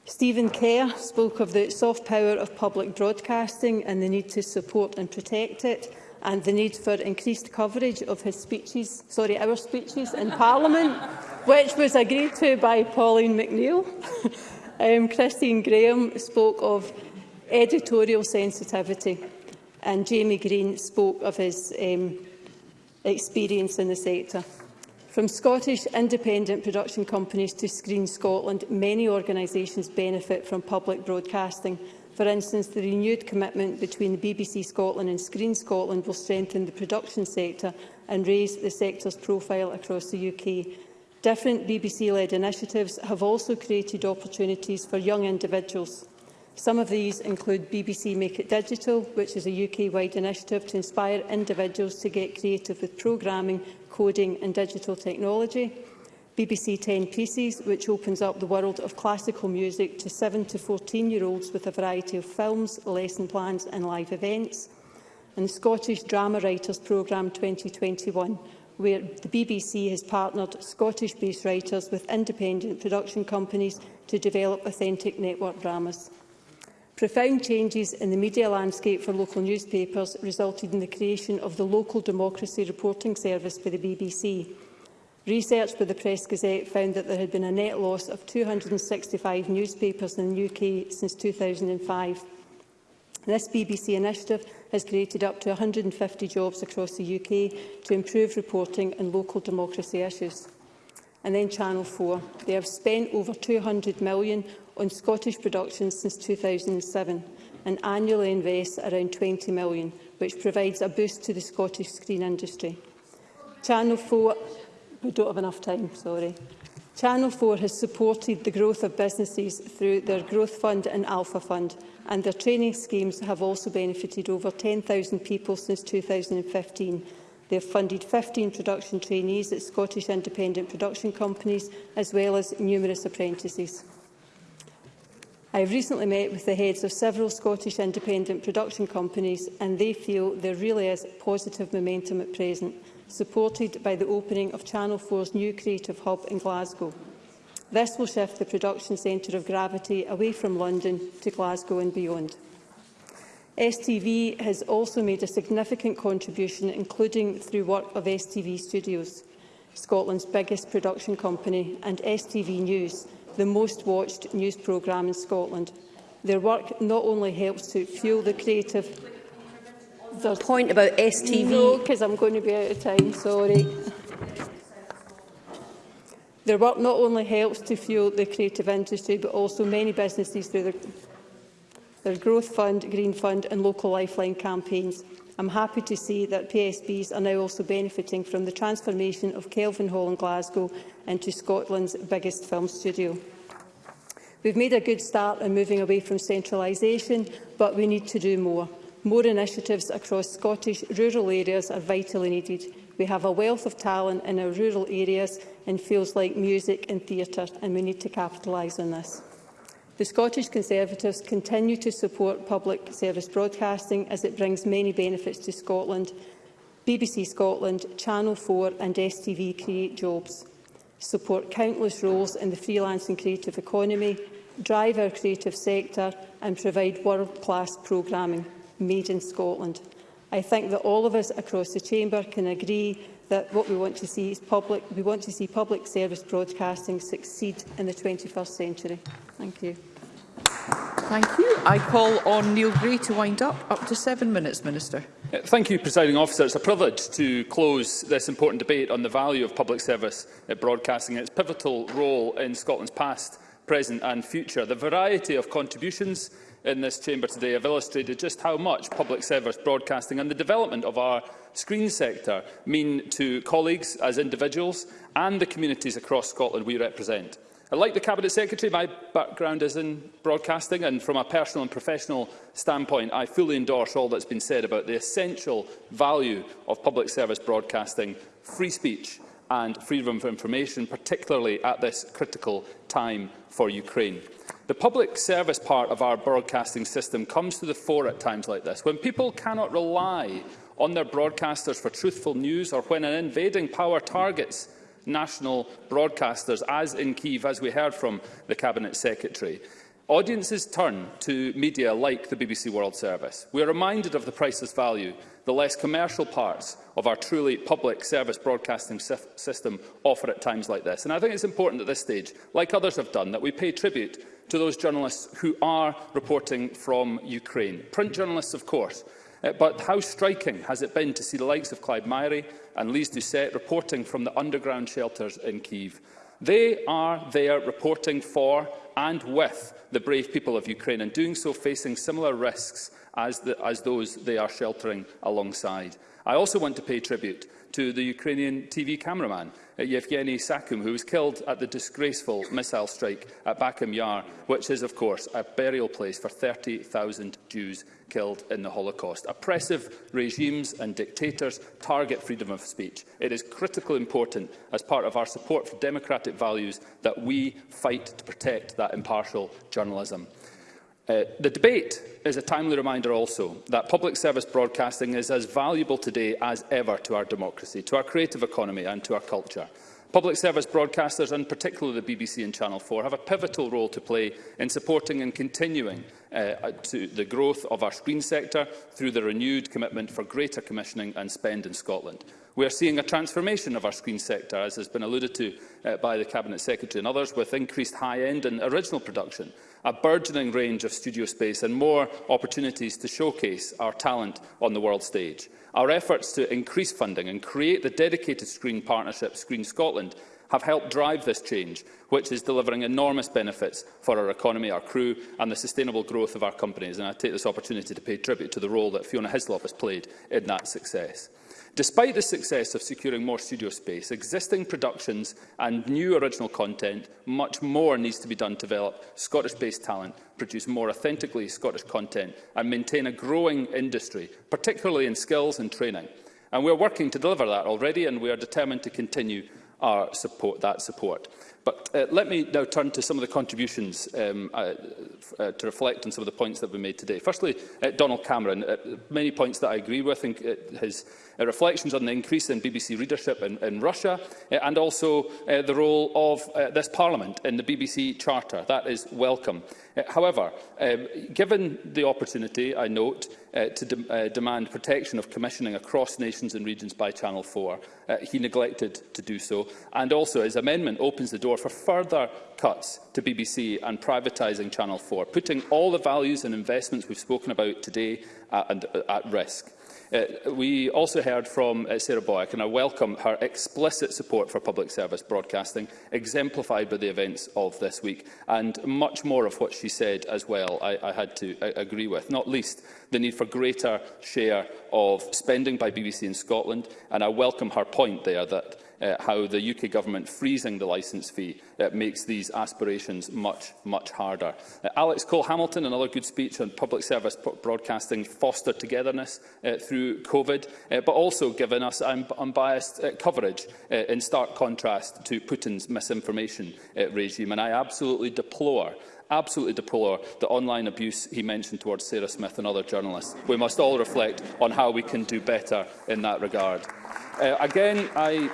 Stephen Kerr spoke of the soft power of public broadcasting and the need to support and protect it and the need for increased coverage of his speeches, sorry, our speeches in Parliament, which was agreed to by Pauline McNeill. um, Christine Graham spoke of editorial sensitivity and Jamie Green spoke of his um, experience in the sector. From Scottish independent production companies to Screen Scotland, many organisations benefit from public broadcasting For instance, the renewed commitment between the BBC Scotland and Screen Scotland will strengthen the production sector and raise the sector's profile across the UK. Different BBC-led initiatives have also created opportunities for young individuals. Some of these include BBC Make It Digital, which is a UK-wide initiative to inspire individuals to get creative with programming, coding and digital technology. BBC 10 Pieces, which opens up the world of classical music to 7 to 14-year-olds with a variety of films, lesson plans and live events, and the Scottish Drama Writers Programme 2021, where the BBC has partnered Scottish-based writers with independent production companies to develop authentic network dramas. Profound changes in the media landscape for local newspapers resulted in the creation of the Local Democracy Reporting Service for the BBC. Research by the Press Gazette found that there had been a net loss of 265 newspapers in the UK since 2005. This BBC initiative has created up to 150 jobs across the UK to improve reporting on local democracy issues. And then Channel 4. They have spent over £200 million on Scottish productions since 2007 and annually invest around £20 million, which provides a boost to the Scottish screen industry. Channel 4 We don't have enough time, sorry. Channel 4 has supported the growth of businesses through their Growth Fund and Alpha Fund, and their training schemes have also benefited over 10,000 people since 2015. They have funded 15 production trainees at Scottish independent production companies, as well as numerous apprentices. I have recently met with the heads of several Scottish independent production companies, and they feel there really is positive momentum at present supported by the opening of Channel 4's new creative hub in Glasgow. This will shift the production centre of gravity away from London to Glasgow and beyond. STV has also made a significant contribution, including through work of STV Studios, Scotland's biggest production company, and STV News, the most watched news programme in Scotland. Their work not only helps to fuel the creative the point about STV... No, because I'm going to be out of time, sorry. Their work not only helps to fuel the creative industry, but also many businesses through their, their Growth Fund, Green Fund and local lifeline campaigns. I'm happy to see that PSBs are now also benefiting from the transformation of Kelvin Hall in Glasgow into Scotland's biggest film studio. We've made a good start in moving away from centralisation, but we need to do more. More initiatives across Scottish rural areas are vitally needed. We have a wealth of talent in our rural areas in fields like music and theatre, and we need to capitalise on this. The Scottish Conservatives continue to support public service broadcasting as it brings many benefits to Scotland. BBC Scotland, Channel 4 and STV create jobs, support countless roles in the freelance and creative economy, drive our creative sector and provide world-class programming made in Scotland. I think that all of us across the chamber can agree that what we want to see is public we want to see public service broadcasting succeed in the 21st century. Thank you. Thank you. I call on Neil Gray to wind up. Up to seven minutes, Minister. Uh, thank you, Presiding Officer. It's a privilege to close this important debate on the value of public service uh, broadcasting and its pivotal role in Scotland's past, present and future. The variety of contributions in this chamber today have illustrated just how much public service broadcasting and the development of our screen sector mean to colleagues as individuals and the communities across Scotland we represent. And like the Cabinet Secretary, my background is in broadcasting and from a personal and professional standpoint, I fully endorse all that's been said about the essential value of public service broadcasting, free speech and freedom of information, particularly at this critical time for Ukraine. The public service part of our broadcasting system comes to the fore at times like this, when people cannot rely on their broadcasters for truthful news or when an invading power targets national broadcasters, as in Kyiv, as we heard from the Cabinet Secretary. Audiences turn to media like the BBC World Service. We are reminded of the priceless value the less commercial parts of our truly public service broadcasting system offer at times like this. And I think it's important at this stage, like others have done, that we pay tribute to those journalists who are reporting from Ukraine. Print journalists, of course, uh, but how striking has it been to see the likes of Clive Myrie and Lise Doucette reporting from the underground shelters in Kyiv. They are there reporting for and with the brave people of Ukraine and doing so facing similar risks as, the, as those they are sheltering alongside. I also want to pay tribute to the Ukrainian TV cameraman, uh, Yevgeny Sakum, who was killed at the disgraceful missile strike at Bakum Yar, which is, of course, a burial place for 30,000 Jews killed in the Holocaust. Oppressive regimes and dictators target freedom of speech. It is critically important, as part of our support for democratic values, that we fight to protect that impartial journalism. Uh, the debate is a timely reminder also that public service broadcasting is as valuable today as ever to our democracy, to our creative economy and to our culture. Public service broadcasters, and particularly the BBC and Channel 4, have a pivotal role to play in supporting and continuing uh, to the growth of our screen sector through the renewed commitment for greater commissioning and spend in Scotland. We are seeing a transformation of our screen sector, as has been alluded to uh, by the Cabinet Secretary and others, with increased high-end and original production, a burgeoning range of studio space and more opportunities to showcase our talent on the world stage. Our efforts to increase funding and create the dedicated screen partnership Screen Scotland have helped drive this change, which is delivering enormous benefits for our economy, our crew and the sustainable growth of our companies. And I take this opportunity to pay tribute to the role that Fiona Hislop has played in that success. Despite the success of securing more studio space, existing productions and new original content, much more needs to be done to develop Scottish-based talent, produce more authentically Scottish content and maintain a growing industry, particularly in skills and training. And we are working to deliver that already and we are determined to continue our support, that support. But uh, let me now turn to some of the contributions um, uh, uh, to reflect on some of the points that were made today. Firstly, uh, Donald Cameron, uh, many points that I agree with, and, uh, his uh, reflections on the increase in BBC readership in, in Russia, uh, and also uh, the role of uh, this Parliament in the BBC Charter. That is welcome. Uh, however, um, given the opportunity, I note, uh, to de uh, demand protection of commissioning across nations and regions by Channel 4. Uh, he neglected to do so. And also, his amendment opens the door for further cuts to BBC and privatising Channel 4, putting all the values and investments we've spoken about today at, at risk. Uh, we also heard from uh, Sarah Boyack, and I welcome her explicit support for public service broadcasting, exemplified by the events of this week, and much more of what she said as well I, I had to uh, agree with, not least the need for greater share of spending by BBC in Scotland, and I welcome her point there that uh, how the UK Government freezing the licence fee uh, makes these aspirations much, much harder. Uh, Alex Cole-Hamilton, another good speech on public service broadcasting foster togetherness uh, through COVID, uh, but also given us un unbiased uh, coverage uh, in stark contrast to Putin's misinformation uh, regime. And I absolutely deplore absolutely deplore the online abuse he mentioned towards Sarah Smith and other journalists. We must all reflect on how we can do better in that regard. Uh, again, I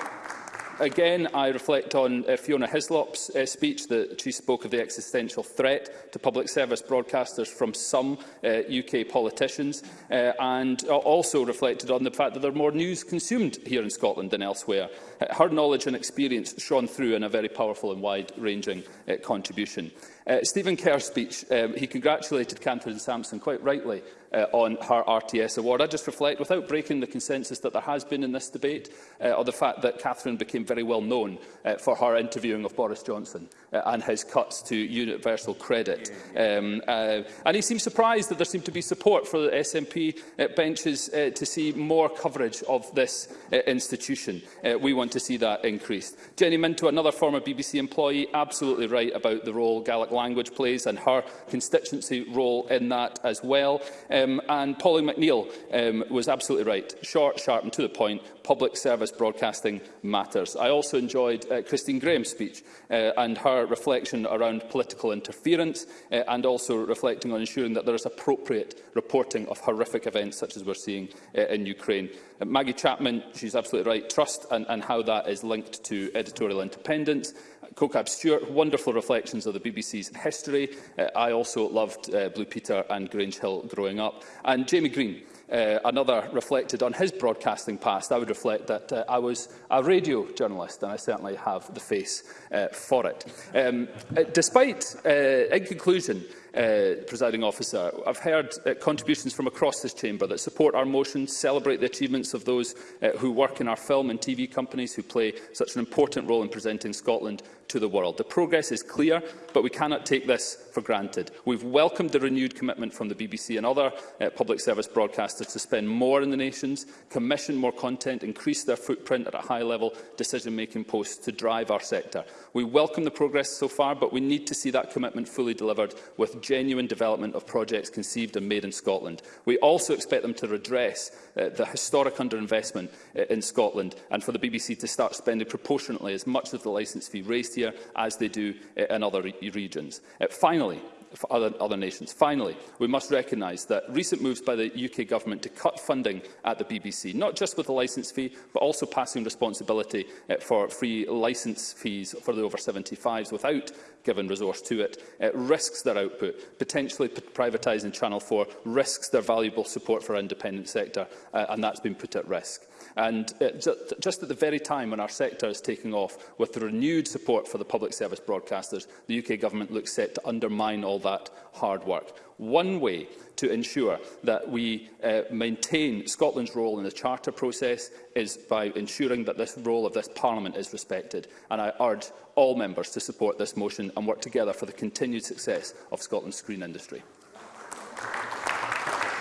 Again, I reflect on uh, Fiona Hislop's uh, speech that she spoke of the existential threat to public service broadcasters from some uh, UK politicians uh, and also reflected on the fact that there are more news consumed here in Scotland than elsewhere. her knowledge and experience shone through in a very powerful and wide-ranging uh, contribution. Uh, Stephen Kerr's speech, um, he congratulated Catherine Sampson quite rightly uh, on her RTS award. I just reflect, without breaking the consensus that there has been in this debate, uh, or the fact that Catherine became very well known uh, for her interviewing of Boris Johnson uh, and his cuts to universal credit. Um, uh, and he seems surprised that there seemed to be support for the SNP uh, benches uh, to see more coverage of this uh, institution. Uh, we want to see that increased. Jenny Minto, another former BBC employee, absolutely right about the role Gaelic language plays and her constituency role in that as well. Um, and Pauline McNeill um, was absolutely right. Short, sharp and to the point public service broadcasting matters. I also enjoyed uh, Christine Graham's speech uh, and her reflection around political interference uh, and also reflecting on ensuring that there is appropriate reporting of horrific events such as we're seeing uh, in Ukraine. Uh, Maggie Chapman, she's absolutely right, trust and, and how that is linked to editorial independence. Kokab Stewart, wonderful reflections of the BBC's history. Uh, I also loved uh, Blue Peter and Grange Hill growing up. And Jamie Green, uh, another reflected on his broadcasting past, I would reflect that uh, I was a radio journalist, and I certainly have the face uh, for it. Um, uh, despite, uh, in conclusion, uh, presiding officer. I've heard uh, contributions from across this chamber that support our motion, celebrate the achievements of those uh, who work in our film and TV companies who play such an important role in presenting Scotland to the world. The progress is clear, but we cannot take this for granted. We've welcomed the renewed commitment from the BBC and other uh, public service broadcasters to spend more in the nations, commission more content, increase their footprint at a high-level decision-making post to drive our sector. We welcome the progress so far, but we need to see that commitment fully delivered with genuine development of projects conceived and made in Scotland. We also expect them to redress uh, the historic underinvestment uh, in Scotland and for the BBC to start spending proportionately as much of the licence fee raised here as they do uh, in other re regions. Uh, finally, Finally, for other, other nations. Finally, we must recognise that recent moves by the UK Government to cut funding at the BBC, not just with the licence fee, but also passing responsibility eh, for free licence fees for the over 75s without given resource to it, it eh, risks their output, potentially privatising Channel 4, risks their valuable support for our independent sector, uh, and that's been put at risk. And uh, just at the very time when our sector is taking off, with the renewed support for the public service broadcasters, the UK government looks set to undermine all that hard work. One way to ensure that we uh, maintain Scotland's role in the charter process is by ensuring that this role of this Parliament is respected. And I urge all members to support this motion and work together for the continued success of Scotland's screen industry.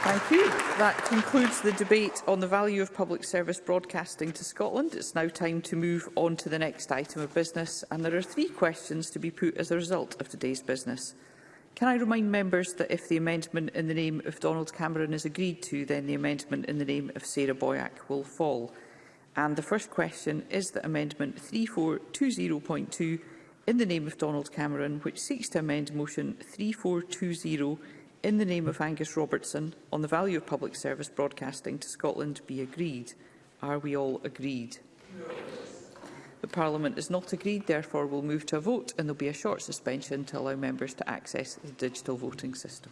Thank you. That concludes the debate on the value of public service broadcasting to Scotland. It's now time to move on to the next item of business, and there are three questions to be put as a result of today's business. Can I remind members that if the amendment in the name of Donald Cameron is agreed to, then the amendment in the name of Sarah Boyack will fall? And the first question is that Amendment 3420.2 in the name of Donald Cameron, which seeks to amend Motion 3420 in the name of Angus Robertson on the value of public service broadcasting to Scotland be agreed. Are we all agreed? The Parliament is not agreed, therefore we'll move to a vote and there'll be a short suspension to allow members to access the digital voting system.